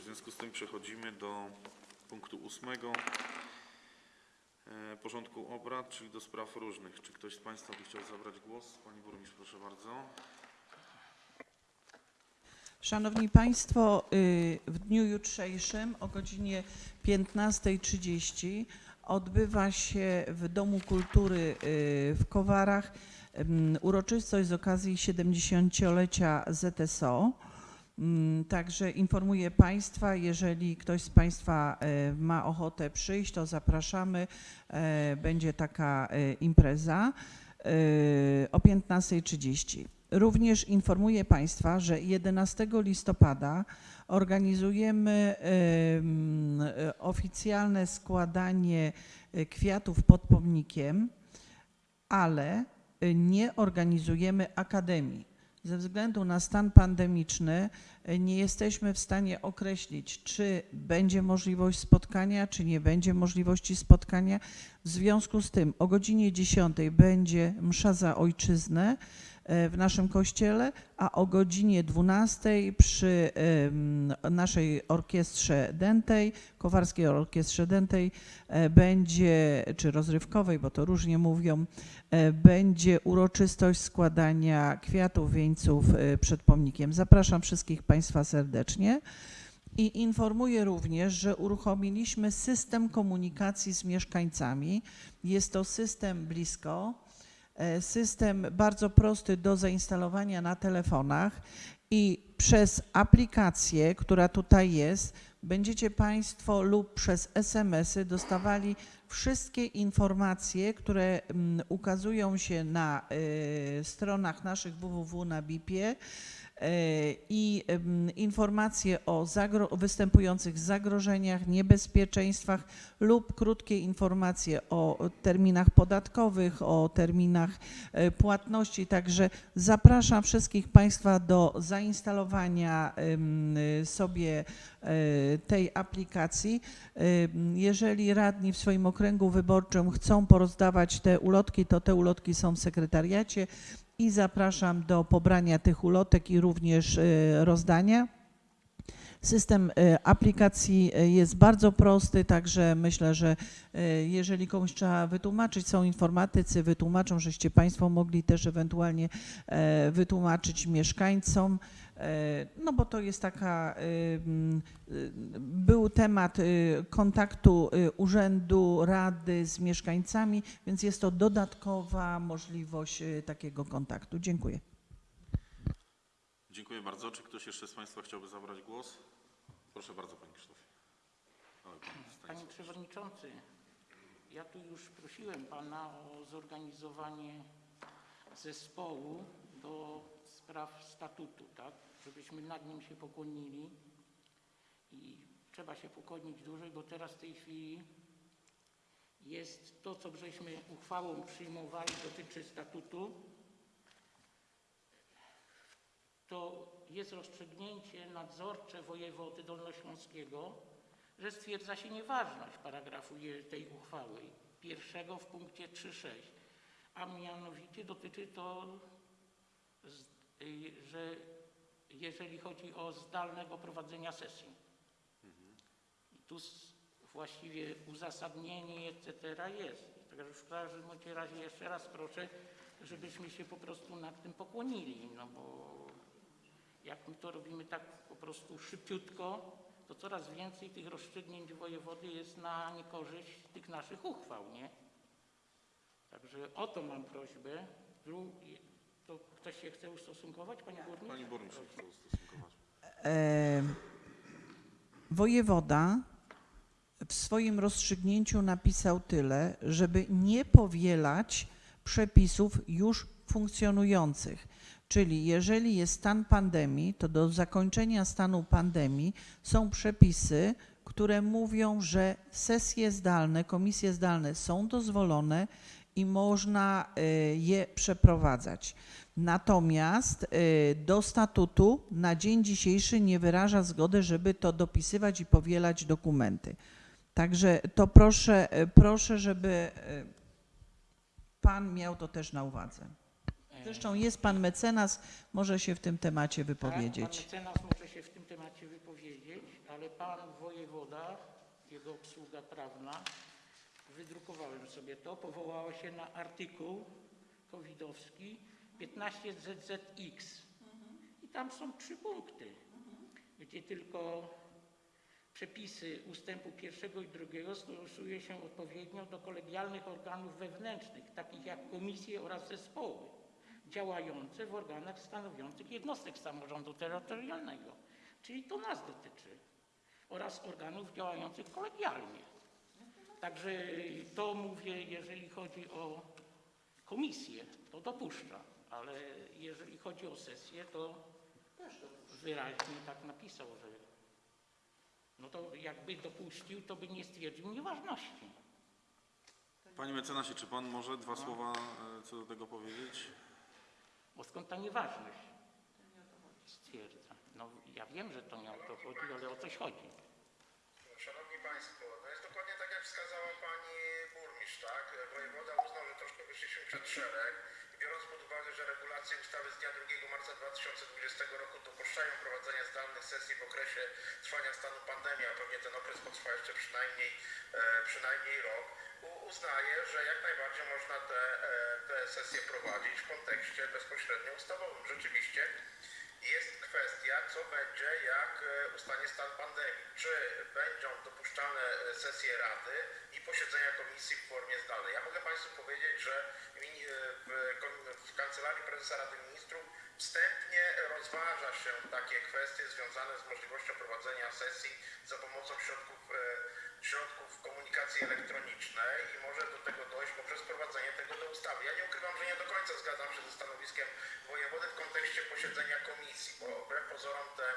W związku z tym przechodzimy do punktu ósmego e, porządku obrad, czyli do spraw różnych. Czy ktoś z Państwa by chciał zabrać głos? Pani Burmistrz, proszę bardzo. Szanowni Państwo, y, w dniu jutrzejszym o godzinie 15.30 odbywa się w Domu Kultury y, w Kowarach uroczystość z okazji 70-lecia ZSO. Także informuję Państwa, jeżeli ktoś z Państwa y, ma ochotę przyjść, to zapraszamy. Będzie taka impreza o 15.30. Również informuję Państwa, że 11 listopada organizujemy em, oficjalne składanie e, kwiatów pod pomnikiem, ale e, nie organizujemy akademii. Ze względu na stan pandemiczny e, nie jesteśmy w stanie określić, czy będzie możliwość spotkania, czy nie będzie możliwości spotkania. W związku z tym o godzinie 10 będzie msza za ojczyznę w naszym kościele, a o godzinie 12 przy naszej orkiestrze dętej, Kowarskiej Orkiestrze Dętej e, będzie, czy rozrywkowej, bo to różnie mówią, e, będzie uroczystość składania kwiatów, wieńców e, przed pomnikiem. Zapraszam wszystkich Państwa serdecznie. I informuję również, że uruchomiliśmy system komunikacji z mieszkańcami. Jest to system blisko, e, system bardzo prosty do zainstalowania na telefonach i przez aplikację, która tutaj jest, będziecie Państwo lub przez SMS-y dostawali wszystkie informacje, które mm, ukazują się na y, stronach naszych www na BIP-ie. e, i em, informacje o występujących zagrożeniach, niebezpieczeństwach lub krótkie informacje o terminach podatkowych, o terminach e, płatności. Także zapraszam wszystkich Państwa do zainstalowania sobie e, tej aplikacji. Jeżeli radni w swoim okręgu wyborczym chcą porozdawać te ulotki, to te ulotki są w sekretariacie i zapraszam do pobrania tych ulotek i również e, rozdania. System e, aplikacji e, jest bardzo prosty, także myślę, że jeżeli komuś trzeba wytłumaczyć, są informatycy, wytłumaczą, żeście Państwo mogli też ewentualnie wytłumaczyć mieszkańcom. E, No bo to jest taka, y, y, był temat y, kontaktu urzędu, rady z mieszkańcami, więc jest to dodatkowa możliwość takiego kontaktu. Dziękuję. Dziękuję bardzo. Czy ktoś jeszcze z Państwa chciałby zabrać głos? Proszę bardzo, Panie Krzysztofie. Panie Przewodniczący, ja tu już prosiłem Pana o zorganizowanie zespołu do spraw statutu, tak? Żebyśmy nad nim się pokłonili i trzeba się pokłonić dłużej, bo teraz w tej chwili jest to, co żeśmy uchwałą przyjmowali, dotyczy statutu, to jest rozstrzygnięcie nadzorcze wojewody dolnośląskiego, że stwierdza się nieważność paragrafu tej uchwały pierwszego w punkcie 3.6, a mianowicie dotyczy to, że jeżeli chodzi o zdalnego prowadzenia sesji. I tu właściwie uzasadnienie etc. jest. Także w każdym razie jeszcze raz proszę, żebyśmy się po prostu nad tym pokłonili, no bo jak my to robimy tak po prostu szybciutko, to coraz więcej tych rozstrzygnięć wojewody jest na niekorzyść tych naszych uchwał, nie? Także o to mam prośbę. To ktoś się chce ustosunkować, Panie Burmistrz? Pani burmistrz chce ustosunkować. E, Wojewoda w swoim rozstrzygnięciu napisał tyle, żeby nie powielać przepisów już funkcjonujących. Czyli jeżeli jest stan pandemii, to do zakończenia stanu pandemii są przepisy, które mówią, że sesje zdalne, komisje zdalne są dozwolone i można e, je przeprowadzać. Natomiast y, do statutu na dzień dzisiejszy nie wyraża zgody, żeby to dopisywać i powielać dokumenty. Także to proszę, y, proszę, żeby y, pan miał to też na uwadze. Zresztą jest pan mecenas, może się w tym temacie Tak, wypowiedzieć. pan mecenas może się w tym temacie wypowiedzieć, ale pan wojewoda, jego obsługa prawna, wydrukowałem sobie to, powołała się na artykuł covidowski 15ZZX. I tam są trzy punkty, gdzie tylko przepisy ustępu pierwszego i drugiego stosuje się odpowiednio do kolegialnych organów wewnętrznych, takich jak komisje oraz zespoły działające w organach stanowiących jednostek samorządu terytorialnego. Czyli to nas dotyczy. Oraz organów działających kolegialnie. Także to mówię, jeżeli chodzi o komisję, to dopuszcza, ale jeżeli chodzi o sesję, to wyraźnie tak napisał, że no to jakby dopuścił, to by nie stwierdził nieważności. Panie mecenasie, czy pan może dwa słowa e, co do tego powiedzieć? Bo skąd ta nieważność? Stwierdza. No ja wiem, że to nie o to chodzi, ale o coś chodzi. Szanowni Państwo, wskazała Pani Burmistrz, tak? Wojewoda uznał, że troszkę wyszliśmy przed szereg biorąc pod uwagę, że regulacje ustawy z dnia 2 marca 2020 roku dopuszczają prowadzenie zdalnych sesji w okresie trwania stanu pandemii, a pewnie ten okres potrwa jeszcze przynajmniej, e, przynajmniej rok, uznaje, że jak najbardziej można te, e, te sesje prowadzić w kontekście bezpośrednio ustawowym. Rzeczywiście jest kwestia, co będzie, jak e, ustanie stan pandemii. Czy będą dopuszczane e, sesje Rady i posiedzenia komisji w formie zdalnej. Ja mogę Państwu powiedzieć, że e, w, Kancelarii Prezesa Rady Ministrów wstępnie rozważa się takie kwestie związane z możliwością prowadzenia sesji za pomocą środków, środków komunikacji elektronicznej i może do tego dojść poprzez wprowadzenie tego do ustawy. Ja nie ukrywam, że nie do końca zgadzam się ze stanowiskiem wojewody w kontekście posiedzenia komisji, bo wbrew pozorom te,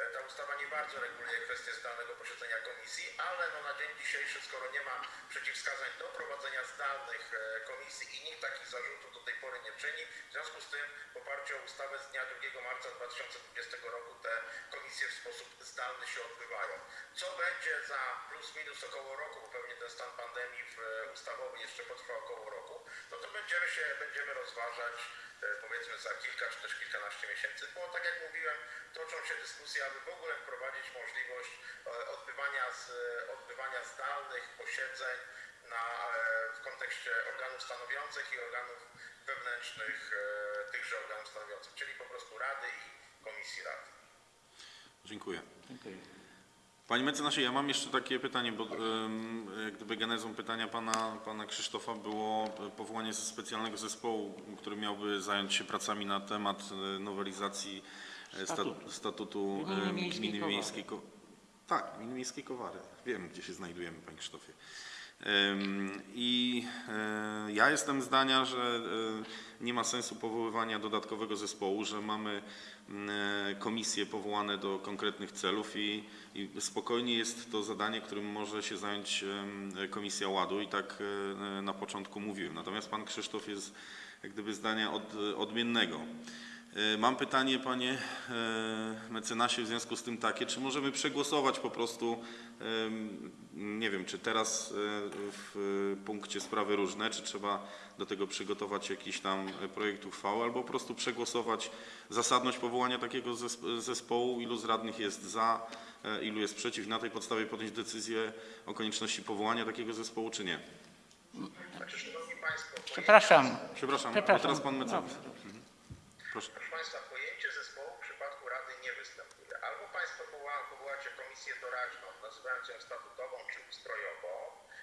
e, ta ustawa nie bardzo reguluje kwestię zdalnego posiedzenia komisji, ale no na dzień dzisiejszy, skoro nie ma przeciwwskazań do prowadzenia zdalnych e, komisji i nikt takich zarzutów do tej pory nie czyni, w związku z tym w oparciu o ustawę z dnia 2 marca 2020 roku te komisje w sposób zdalny się odbywają. Co będzie za plus minus około roku, bo pewnie ten stan pandemii w, e, ustawowy jeszcze potrwa około roku, no to będziemy się, będziemy rozważać e, powiedzmy za kilka czy też kilkanaście miesięcy, bo tak jak mówiłem, toczą się dyskusje, aby w ogóle wprowadzić możliwość e, odbywania, z, odbywania zdalnych posiedzeń na, w kontekście organów stanowiących i organów wewnętrznych tychże organów stanowiących, czyli po prostu Rady i Komisji Rady. Dziękuję. Dziękuję. Panie mecenasie, ja mam jeszcze takie pytanie, bo jak gdyby genezą pytania pana, pana Krzysztofa było e, powołanie specjalnego zespołu, który miałby zająć się pracami na temat e, nowelizacji e, sta- Statutu. statutu Gminy. Miejskiej Ko- Tak, Gminy Miejskiej Kowary. Wiem, gdzie się znajdujemy, panie Krzysztofie. I e, ja jestem zdania, że e, nie ma sensu powoływania dodatkowego zespołu, że mamy m, e, komisje powołane do konkretnych celów i, i spokojnie jest to zadanie, którym może się zająć Komisja Ładu i tak na początku mówiłem. Natomiast pan Krzysztof jest jak gdyby zdania od, odmiennego. E, Mam pytanie, panie e, mecenasie, w związku z tym takie, czy możemy przegłosować po prostu, nie wiem, czy teraz e, w punkcie sprawy różne, czy trzeba do tego przygotować jakiś tam projekt uchwały, albo po prostu przegłosować zasadność powołania takiego zesp- zespołu, ilu z radnych jest za, ilu jest przeciw, na tej podstawie podjąć decyzję o konieczności powołania takiego zespołu, czy nie. Przepraszam. Przepraszam, a Przepraszam. teraz pan mecenas. Mhm. Proszę. Proszę Państwa, pojęcie zespołu w przypadku Rady nie występuje. Albo Państwo powoła- powołacie komisję doraźną, nazywając ją statutową czy ustrojową,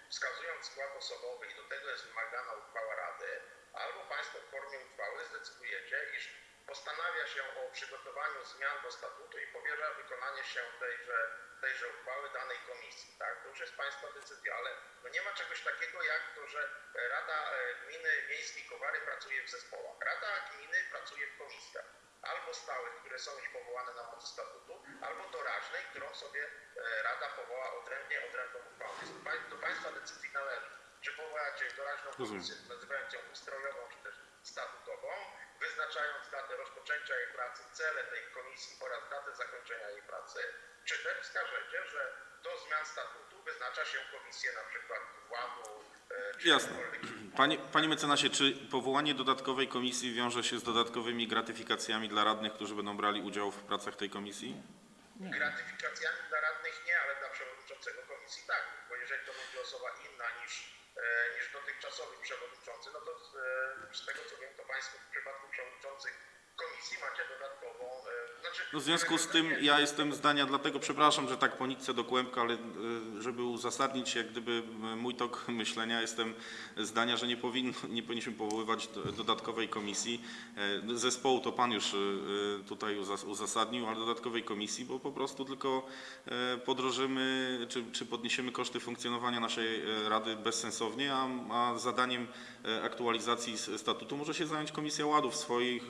wskazując skład osobowy i do tego jest wymagana uchwała Rady, albo Państwo w formie uchwały zdecydujecie, iż postanawia się o przygotowaniu zmian do statutu i powierza wykonanie się tejże, tejże uchwały danej komisji. Tak? To już jest Państwa decyzja, ale no nie ma czegoś takiego jak to, że Rada e, Gminy Miejskiej Kowary pracuje w zespołach. Rada Gminy pracuje w komisjach. Albo stałych, które są już powołane na mocy statutu, albo doraźnej, którą sobie e, Rada powoła odrębnie, odrębną uchwałą. Więc do, pań- do Państwa decyzji należy, czy powołacie doraźną komisję, nazywając ją ustrojową, czy też statutową, wyznaczając datę rozpoczęcia jej pracy, cele tej komisji oraz datę zakończenia jej pracy, czy też wskażecie, że do zmian statutu wyznacza się komisję na przykład władu, e, czy Jasne. Panie, panie mecenasie, czy powołanie dodatkowej komisji wiąże się z dodatkowymi gratyfikacjami dla radnych, którzy będą brali udział w pracach tej komisji? Gratyfikacjami dla radnych nie, ale dla przewodniczącego komisji tak, bo jeżeli to będzie osoba inna niż, niż dotychczasowy przewodniczący, no to e, z tego co wiem, to Państwo w przypadku przewodniczących komisji macie e, znaczy... No w związku z tym ja jestem zdania, dlatego przepraszam, że tak po nitce do kłębka, ale y, żeby uzasadnić jak gdyby mój tok myślenia, jestem zdania, że nie, powinno, nie powinniśmy powoływać do- dodatkowej komisji. E, Zespołu to Pan już tutaj uzas- uzasadnił, ale dodatkowej komisji, bo po prostu tylko e, podrożymy czy, czy podniesiemy koszty funkcjonowania naszej e, Rady bezsensownie, a, a zadaniem e, aktualizacji statutu może się zająć Komisja Ładu w swoich,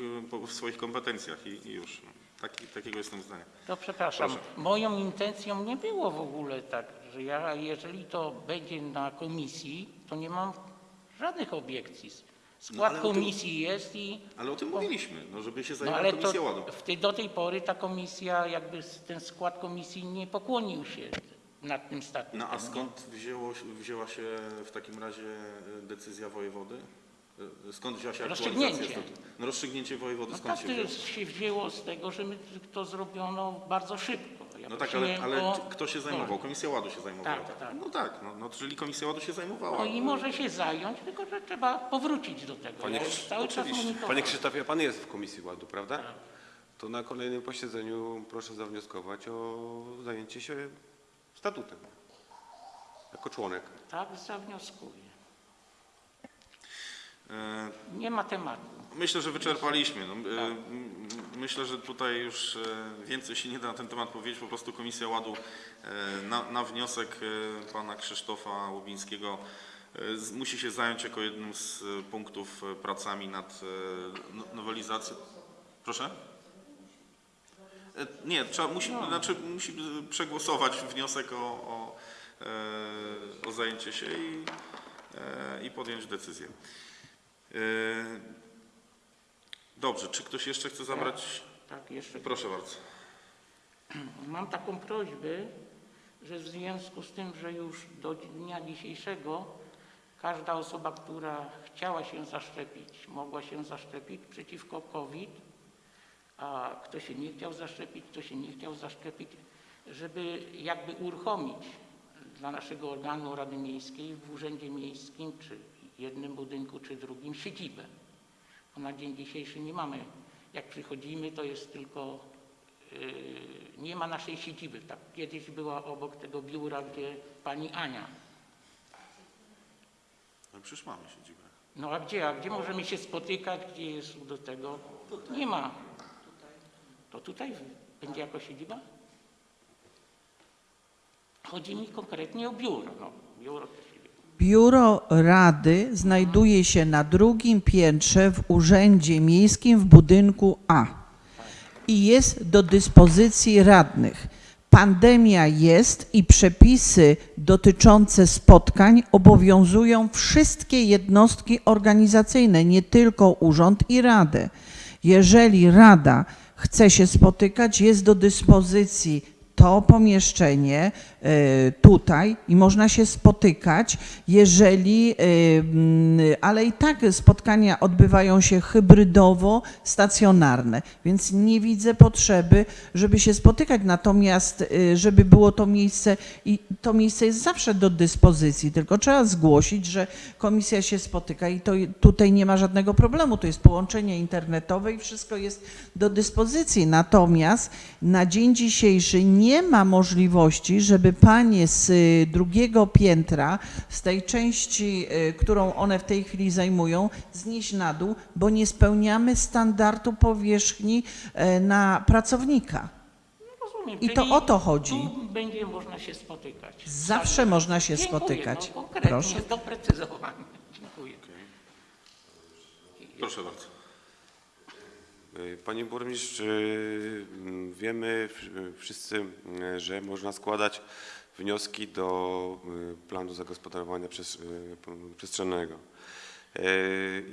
w swoich kompetencjach i, i już. No. Taki, takiego jestem zdania. To przepraszam, Proszę. moją intencją nie było w ogóle tak, że ja, jeżeli to będzie na komisji, to nie mam żadnych obiekcji. Skład No, o tym- komisji jest i... Ale o tym mówiliśmy, no, żeby się No zajęła ale Komisja w tej, do tej pory ta komisja, jakby ten skład komisji nie pokłonił się nad tym statutem. No a skąd wzięło, wzięła się w takim razie e, decyzja wojewody? E, Skąd wzięła się Rozstrzygnięcie. No rozstrzygnięcie wojewody No skąd tak się wzięło? to się wzięło z tego, że my to zrobiono bardzo szybko. Ja No tak, ale, prosiłem ale o- kto się zajmował? Komisja Ładu się zajmowała. Tak, tak. No tak, no, no czyli Komisja Ładu się zajmowała. No i może się zająć, tylko że trzeba powrócić do tego. Panie Ja cały czas oczywiście. Panie Krzysztofie, Pan jest w Komisji Ładu, prawda? Tak. To na kolejnym posiedzeniu proszę zawnioskować o zajęcie się statutem. Jako członek. Tak, zawnioskuję. E, Nie ma tematu. Myślę, że wyczerpaliśmy. No, e, m- Myślę, że tutaj już e, więcej się nie da na ten temat powiedzieć. Po prostu Komisja Ładu na, na wniosek pana Krzysztofa Łubińskiego z- musi się zająć jako jednym z punktów pracami nad no- nowelizacją. Proszę? Nie, trzeba, musi, znaczy, musi przegłosować wniosek o, o, o zajęcie się i, i podjąć decyzję. E, Dobrze, czy ktoś jeszcze chce zabrać? Tak, jeszcze Proszę bardzo. Mam taką prośbę, że w związku z tym, że już do dnia dzisiejszego każda osoba, która chciała się zaszczepić, mogła się zaszczepić przeciwko COVID, a kto się nie chciał zaszczepić, kto się nie chciał zaszczepić, żeby jakby uruchomić dla naszego organu Rady Miejskiej w Urzędzie Miejskim, czy jednym budynku, czy drugim siedzibę. Bo na dzień dzisiejszy nie mamy, jak przychodzimy, to jest tylko Yy, nie ma naszej siedziby. Tak kiedyś była obok tego biura, gdzie pani Ania. No przecież mamy siedzibę. No a gdzie? A gdzie możemy się spotykać? Gdzie jest do tego? Nie ma. To tutaj będzie jako siedziba? Chodzi mi konkretnie o biuro. No, biuro. Biuro Rady znajduje się na drugim piętrze w Urzędzie Miejskim w budynku A i jest do dyspozycji radnych. Pandemia jest i przepisy dotyczące spotkań obowiązują wszystkie jednostki organizacyjne, nie tylko urząd i radę. Jeżeli rada chce się spotykać, jest do dyspozycji to pomieszczenie tutaj i można się spotykać, jeżeli, e, mm, ale i tak spotkania odbywają się hybrydowo, stacjonarne, więc nie widzę potrzeby, żeby się spotykać. Natomiast, e, żeby było to miejsce i to miejsce jest zawsze do dyspozycji, tylko trzeba zgłosić, że komisja się spotyka i to tutaj nie ma żadnego problemu. To jest połączenie internetowe i wszystko jest do dyspozycji. Natomiast na dzień dzisiejszy nie ma możliwości, żeby panie z y, drugiego piętra, z tej części, y, którą one w tej chwili zajmują, znieść na dół, bo nie spełniamy standardu powierzchni e, na pracownika. Rozumiem. I to o to chodzi. Tu będzie można się spotykać. Zawsze Tak. można się Dziękuję, spotykać. No, konkretnie, Proszę. doprecyzowanie. Dziękuję. Proszę bardzo. Y, Panie burmistrz, y, m, wiemy wszyscy, y, że można składać wnioski do planu zagospodarowania przestrzennego.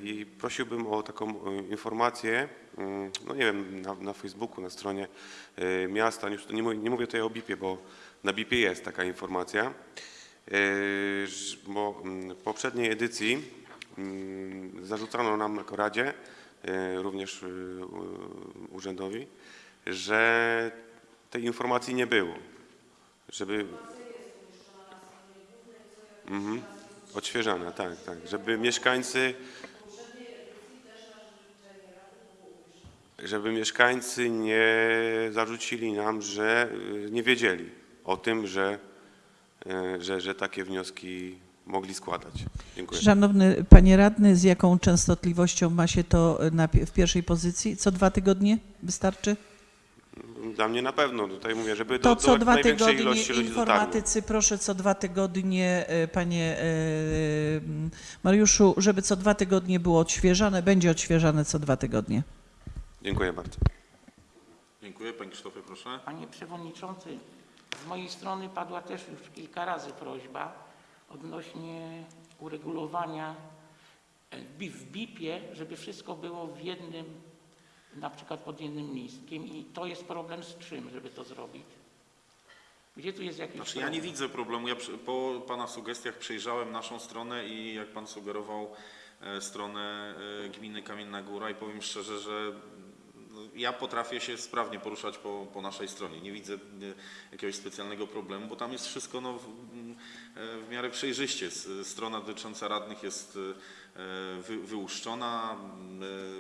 I prosiłbym o taką informację, y, no nie wiem, na, na Facebooku, na stronie miasta, już nie mówię, nie mówię tutaj o BIP-ie, bo na BIP-ie jest taka informacja, bo mm, w poprzedniej edycji mm, zarzucano nam jako Radzie, również y, urzędowi, że tej informacji nie było, żeby... Mhm. Odświeżana, tak, tak, żeby mieszkańcy żeby mieszkańcy nie zarzucili nam, że y, nie wiedzieli o tym, że, y, że, że takie wnioski mogli składać. Dziękuję. Szanowny panie radny, z jaką częstotliwością ma się to na, pi- w pierwszej pozycji? Co dwa tygodnie wystarczy? Dla mnie na pewno, tutaj mówię, żeby To do, co do dwa największej tygodnie ilości ludzi dotarło. informatycy, proszę co dwa tygodnie, e, panie e, Mariuszu, żeby co dwa tygodnie było odświeżane, będzie odświeżane co dwa tygodnie. Dziękuję bardzo. Dziękuję. Panie Krzysztofie, proszę. Panie Przewodniczący, z mojej strony padła też już kilka razy prośba odnośnie uregulowania e, w BIP-ie, żeby wszystko było w jednym, na przykład pod jednym listkiem i to jest problem z czym, żeby to zrobić? Gdzie tu jest jakiś Znaczy ja nie problem? widzę problemu. Ja po Pana sugestiach przejrzałem naszą stronę i jak Pan sugerował e, stronę e, gminy Kamienna Góra i powiem szczerze, że ja potrafię się sprawnie poruszać po, po naszej stronie. Nie widzę jakiegoś specjalnego problemu, bo tam jest wszystko no, w, w miarę przejrzyście. Strona dotycząca radnych jest e, wy, wyłuszczona.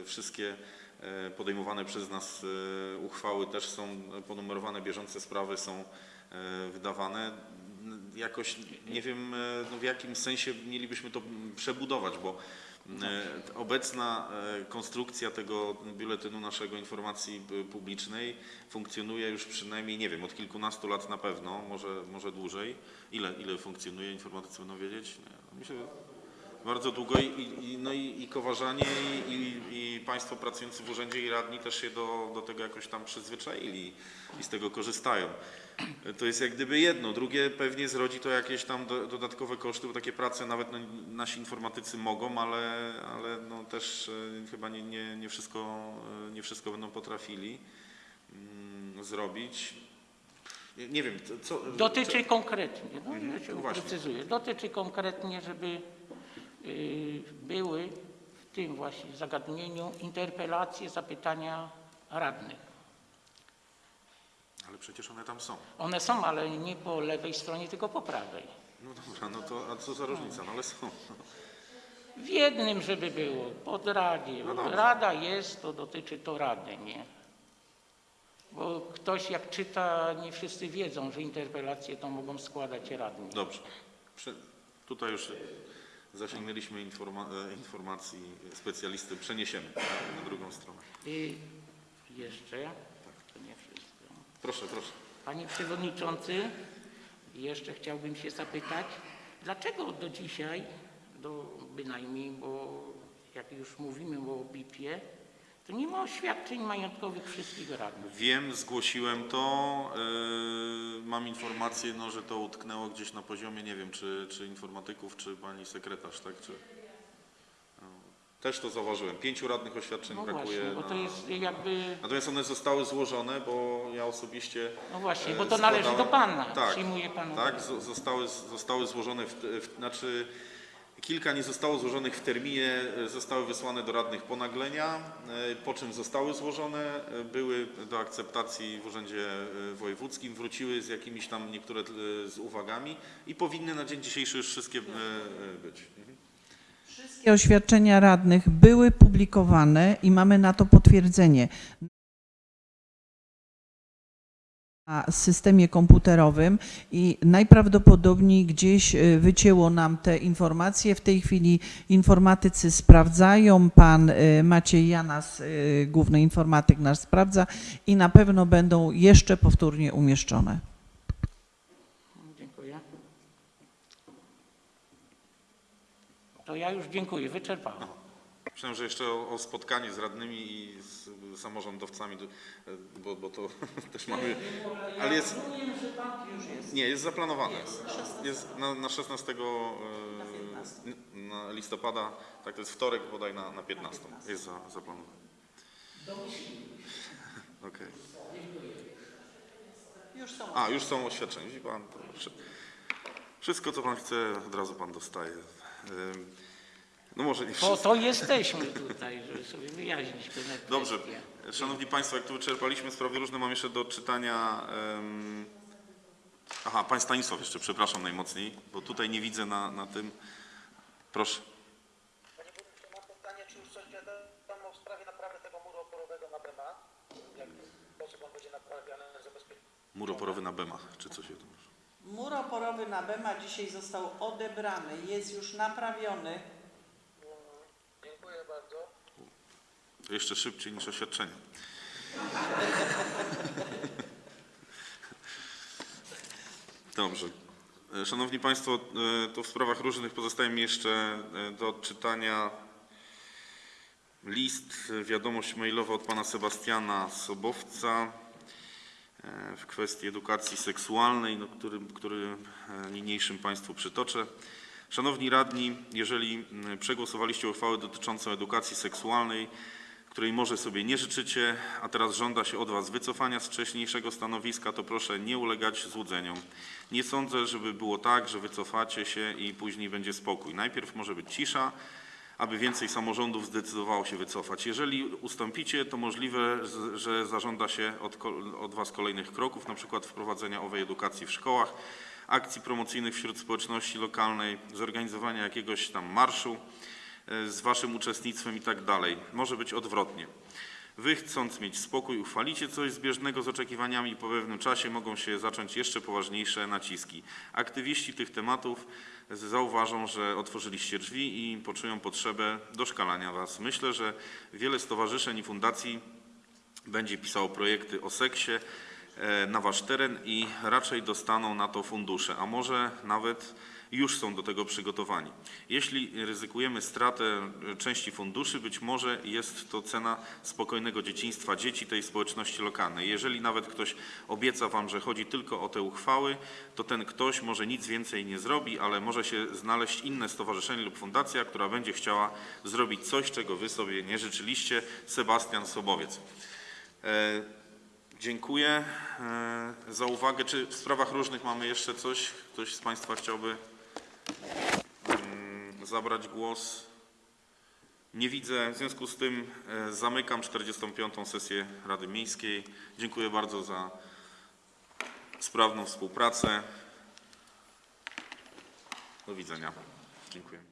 e, Wszystkie e, podejmowane przez nas uchwały też są ponumerowane, bieżące sprawy są wydawane. Jakoś nie wiem, no w jakim sensie mielibyśmy to przebudować, bo obecna e, konstrukcja tego biuletynu naszego informacji p- publicznej funkcjonuje już przynajmniej, nie wiem, od kilkunastu lat na pewno, może, może dłużej. Ile, ile funkcjonuje, informatycy będą wiedzieć? Nie, myślę, że bardzo długo i, i, no i, i kowarzanie i, i, Państwo pracujący w urzędzie i radni też się do, do tego jakoś tam przyzwyczaili i z tego korzystają. To jest jak gdyby jedno. Drugie pewnie zrodzi to jakieś tam do, dodatkowe koszty, bo takie prace nawet no, nasi informatycy mogą, ale, ale no też e, chyba nie, nie, nie, wszystko, e, nie wszystko będą potrafili mm, zrobić. Nie, wiem, co- co... Dotyczy konkretnie, no Mhm, ja się no dotyczy konkretnie, żeby były w tym właśnie zagadnieniu interpelacje, zapytania radnych. Ale przecież one tam są. One są, ale nie po lewej stronie, tylko po prawej. No dobra, no to a co za różnica? No ale są. W jednym, żeby było, pod radzie. No dobrze. Rada jest, to dotyczy to rady, nie? Bo ktoś jak czyta, nie wszyscy wiedzą, że interpelacje to mogą składać radni. Dobrze. Prze- tutaj już zasięgnęliśmy informa e, informacji specjalisty. Przeniesiemy na drugą stronę. I jeszcze, to nie wszystko. Proszę, proszę. Panie Przewodniczący, jeszcze chciałbym się zapytać, dlaczego do dzisiaj, do bynajmniej, bo jak już mówimy o BIP-ie, to nie ma oświadczeń majątkowych wszystkich radnych. Wiem, zgłosiłem to. e, mam informację, no, że to utknęło gdzieś na poziomie, nie wiem, czy, czy informatyków, czy pani sekretarz, tak? Czy, no, też to zauważyłem. Pięciu radnych oświadczeń No brakuje. właśnie, bo to na- jest jakby, Natomiast one zostały złożone, bo ja osobiście. no właśnie, bo e, to należy do składałem- Pana, Tak, przyjmuje Pan. tak, zo- zostały, zostały złożone, w, w, znaczy kilka nie zostało złożonych w terminie, e, zostały wysłane do radnych po naglenia, e, po czym zostały złożone, e, były do akceptacji w Urzędzie Wojewódzkim, wróciły z jakimiś tam niektóre z uwagami i powinny na dzień dzisiejszy już wszystkie być. Mhm. Wszystkie oświadczenia radnych były publikowane i mamy na to potwierdzenie. Systemie komputerowym i najprawdopodobniej gdzieś y, wycięło nam te informacje. W tej chwili informatycy sprawdzają, pan y, Maciej Janas, y, główny informatyk nasz sprawdza i na pewno będą jeszcze powtórnie umieszczone. Dziękuję. To ja już dziękuję, wyczerpałem. Myślałem, że jeszcze o, o spotkanie z radnymi i z samorządowcami, bo, bo to też mamy. Ale jest. Nie, jest zaplanowane. Jest na, na 16 e, na listopada, tak to jest wtorek bodaj na, na 15. Jest za, zaplanowane. Okej. A, już są oświadczenia. Pan, wszystko co pan chce, od razu pan dostaje. No może nie Po wszystko. to jesteśmy tutaj, żeby sobie wyjaśnić pewne Dobrze. kwestie. Szanowni Państwo, jak tu wyczerpaliśmy sprawy różne, mam jeszcze do odczytania... em, Aha, Pan Stanisław jeszcze, przepraszam najmocniej, bo tutaj nie widzę na, na tym. Proszę. Panie burmistrzu, mam pytanie, czy już coś wiadomo w sprawie naprawy tego muru oporowego na Bema? Jak sposób on będzie naprawiany, zabezpieczony? Mur oporowy na Bemach, czy coś się tam... Mur oporowy na Bema dzisiaj został odebrany, jest już naprawiony. Dziękuję bardzo. To jeszcze szybciej niż oświadczenie. Dobrze. E, Szanowni Państwo, e, to w sprawach różnych pozostaje mi jeszcze e, do odczytania list, wiadomość mailowa od pana Sebastiana Sobowca w kwestii edukacji seksualnej, no, który, który niniejszym Państwu przytoczę. Szanowni radni, jeżeli przegłosowaliście uchwałę dotyczącą edukacji seksualnej, której może sobie nie życzycie, a teraz żąda się od Was wycofania z wcześniejszego stanowiska, to proszę nie ulegać złudzeniom. Nie sądzę, żeby było tak, że wycofacie się i później będzie spokój. Najpierw może być cisza, aby więcej samorządów zdecydowało się wycofać. Jeżeli ustąpicie, to możliwe, że zażąda się od, od Was kolejnych kroków, na przykład wprowadzenia owej edukacji w szkołach, akcji promocyjnych wśród społeczności lokalnej, zorganizowania jakiegoś tam marszu z Waszym uczestnictwem i tak dalej. Może być odwrotnie. Wy chcąc mieć spokój, uchwalicie coś zbieżnego z oczekiwaniami i po pewnym czasie mogą się zacząć jeszcze poważniejsze naciski. Aktywiści tych tematów zauważą, że otworzyliście drzwi i poczują potrzebę doszkalania Was. Myślę, że wiele stowarzyszeń i fundacji będzie pisało projekty o seksie e, na Wasz teren i raczej dostaną na to fundusze, a może nawet już są do tego przygotowani. Jeśli ryzykujemy stratę części funduszy, być może jest to cena spokojnego dzieciństwa dzieci tej społeczności lokalnej. Jeżeli nawet ktoś obieca Wam, że chodzi tylko o te uchwały, to ten ktoś może nic więcej nie zrobi, ale może się znaleźć inne stowarzyszenie lub fundacja, która będzie chciała zrobić coś, czego Wy sobie nie życzyliście. Sebastian Sobowiec. E, Dziękuję e, za uwagę. Czy w sprawach różnych mamy jeszcze coś? Ktoś z Państwa chciałby zabrać głos? Nie widzę. W związku z tym e, zamykam 45. sesję Rady Miejskiej. Dziękuję bardzo za sprawną współpracę. Do widzenia. Dziękuję.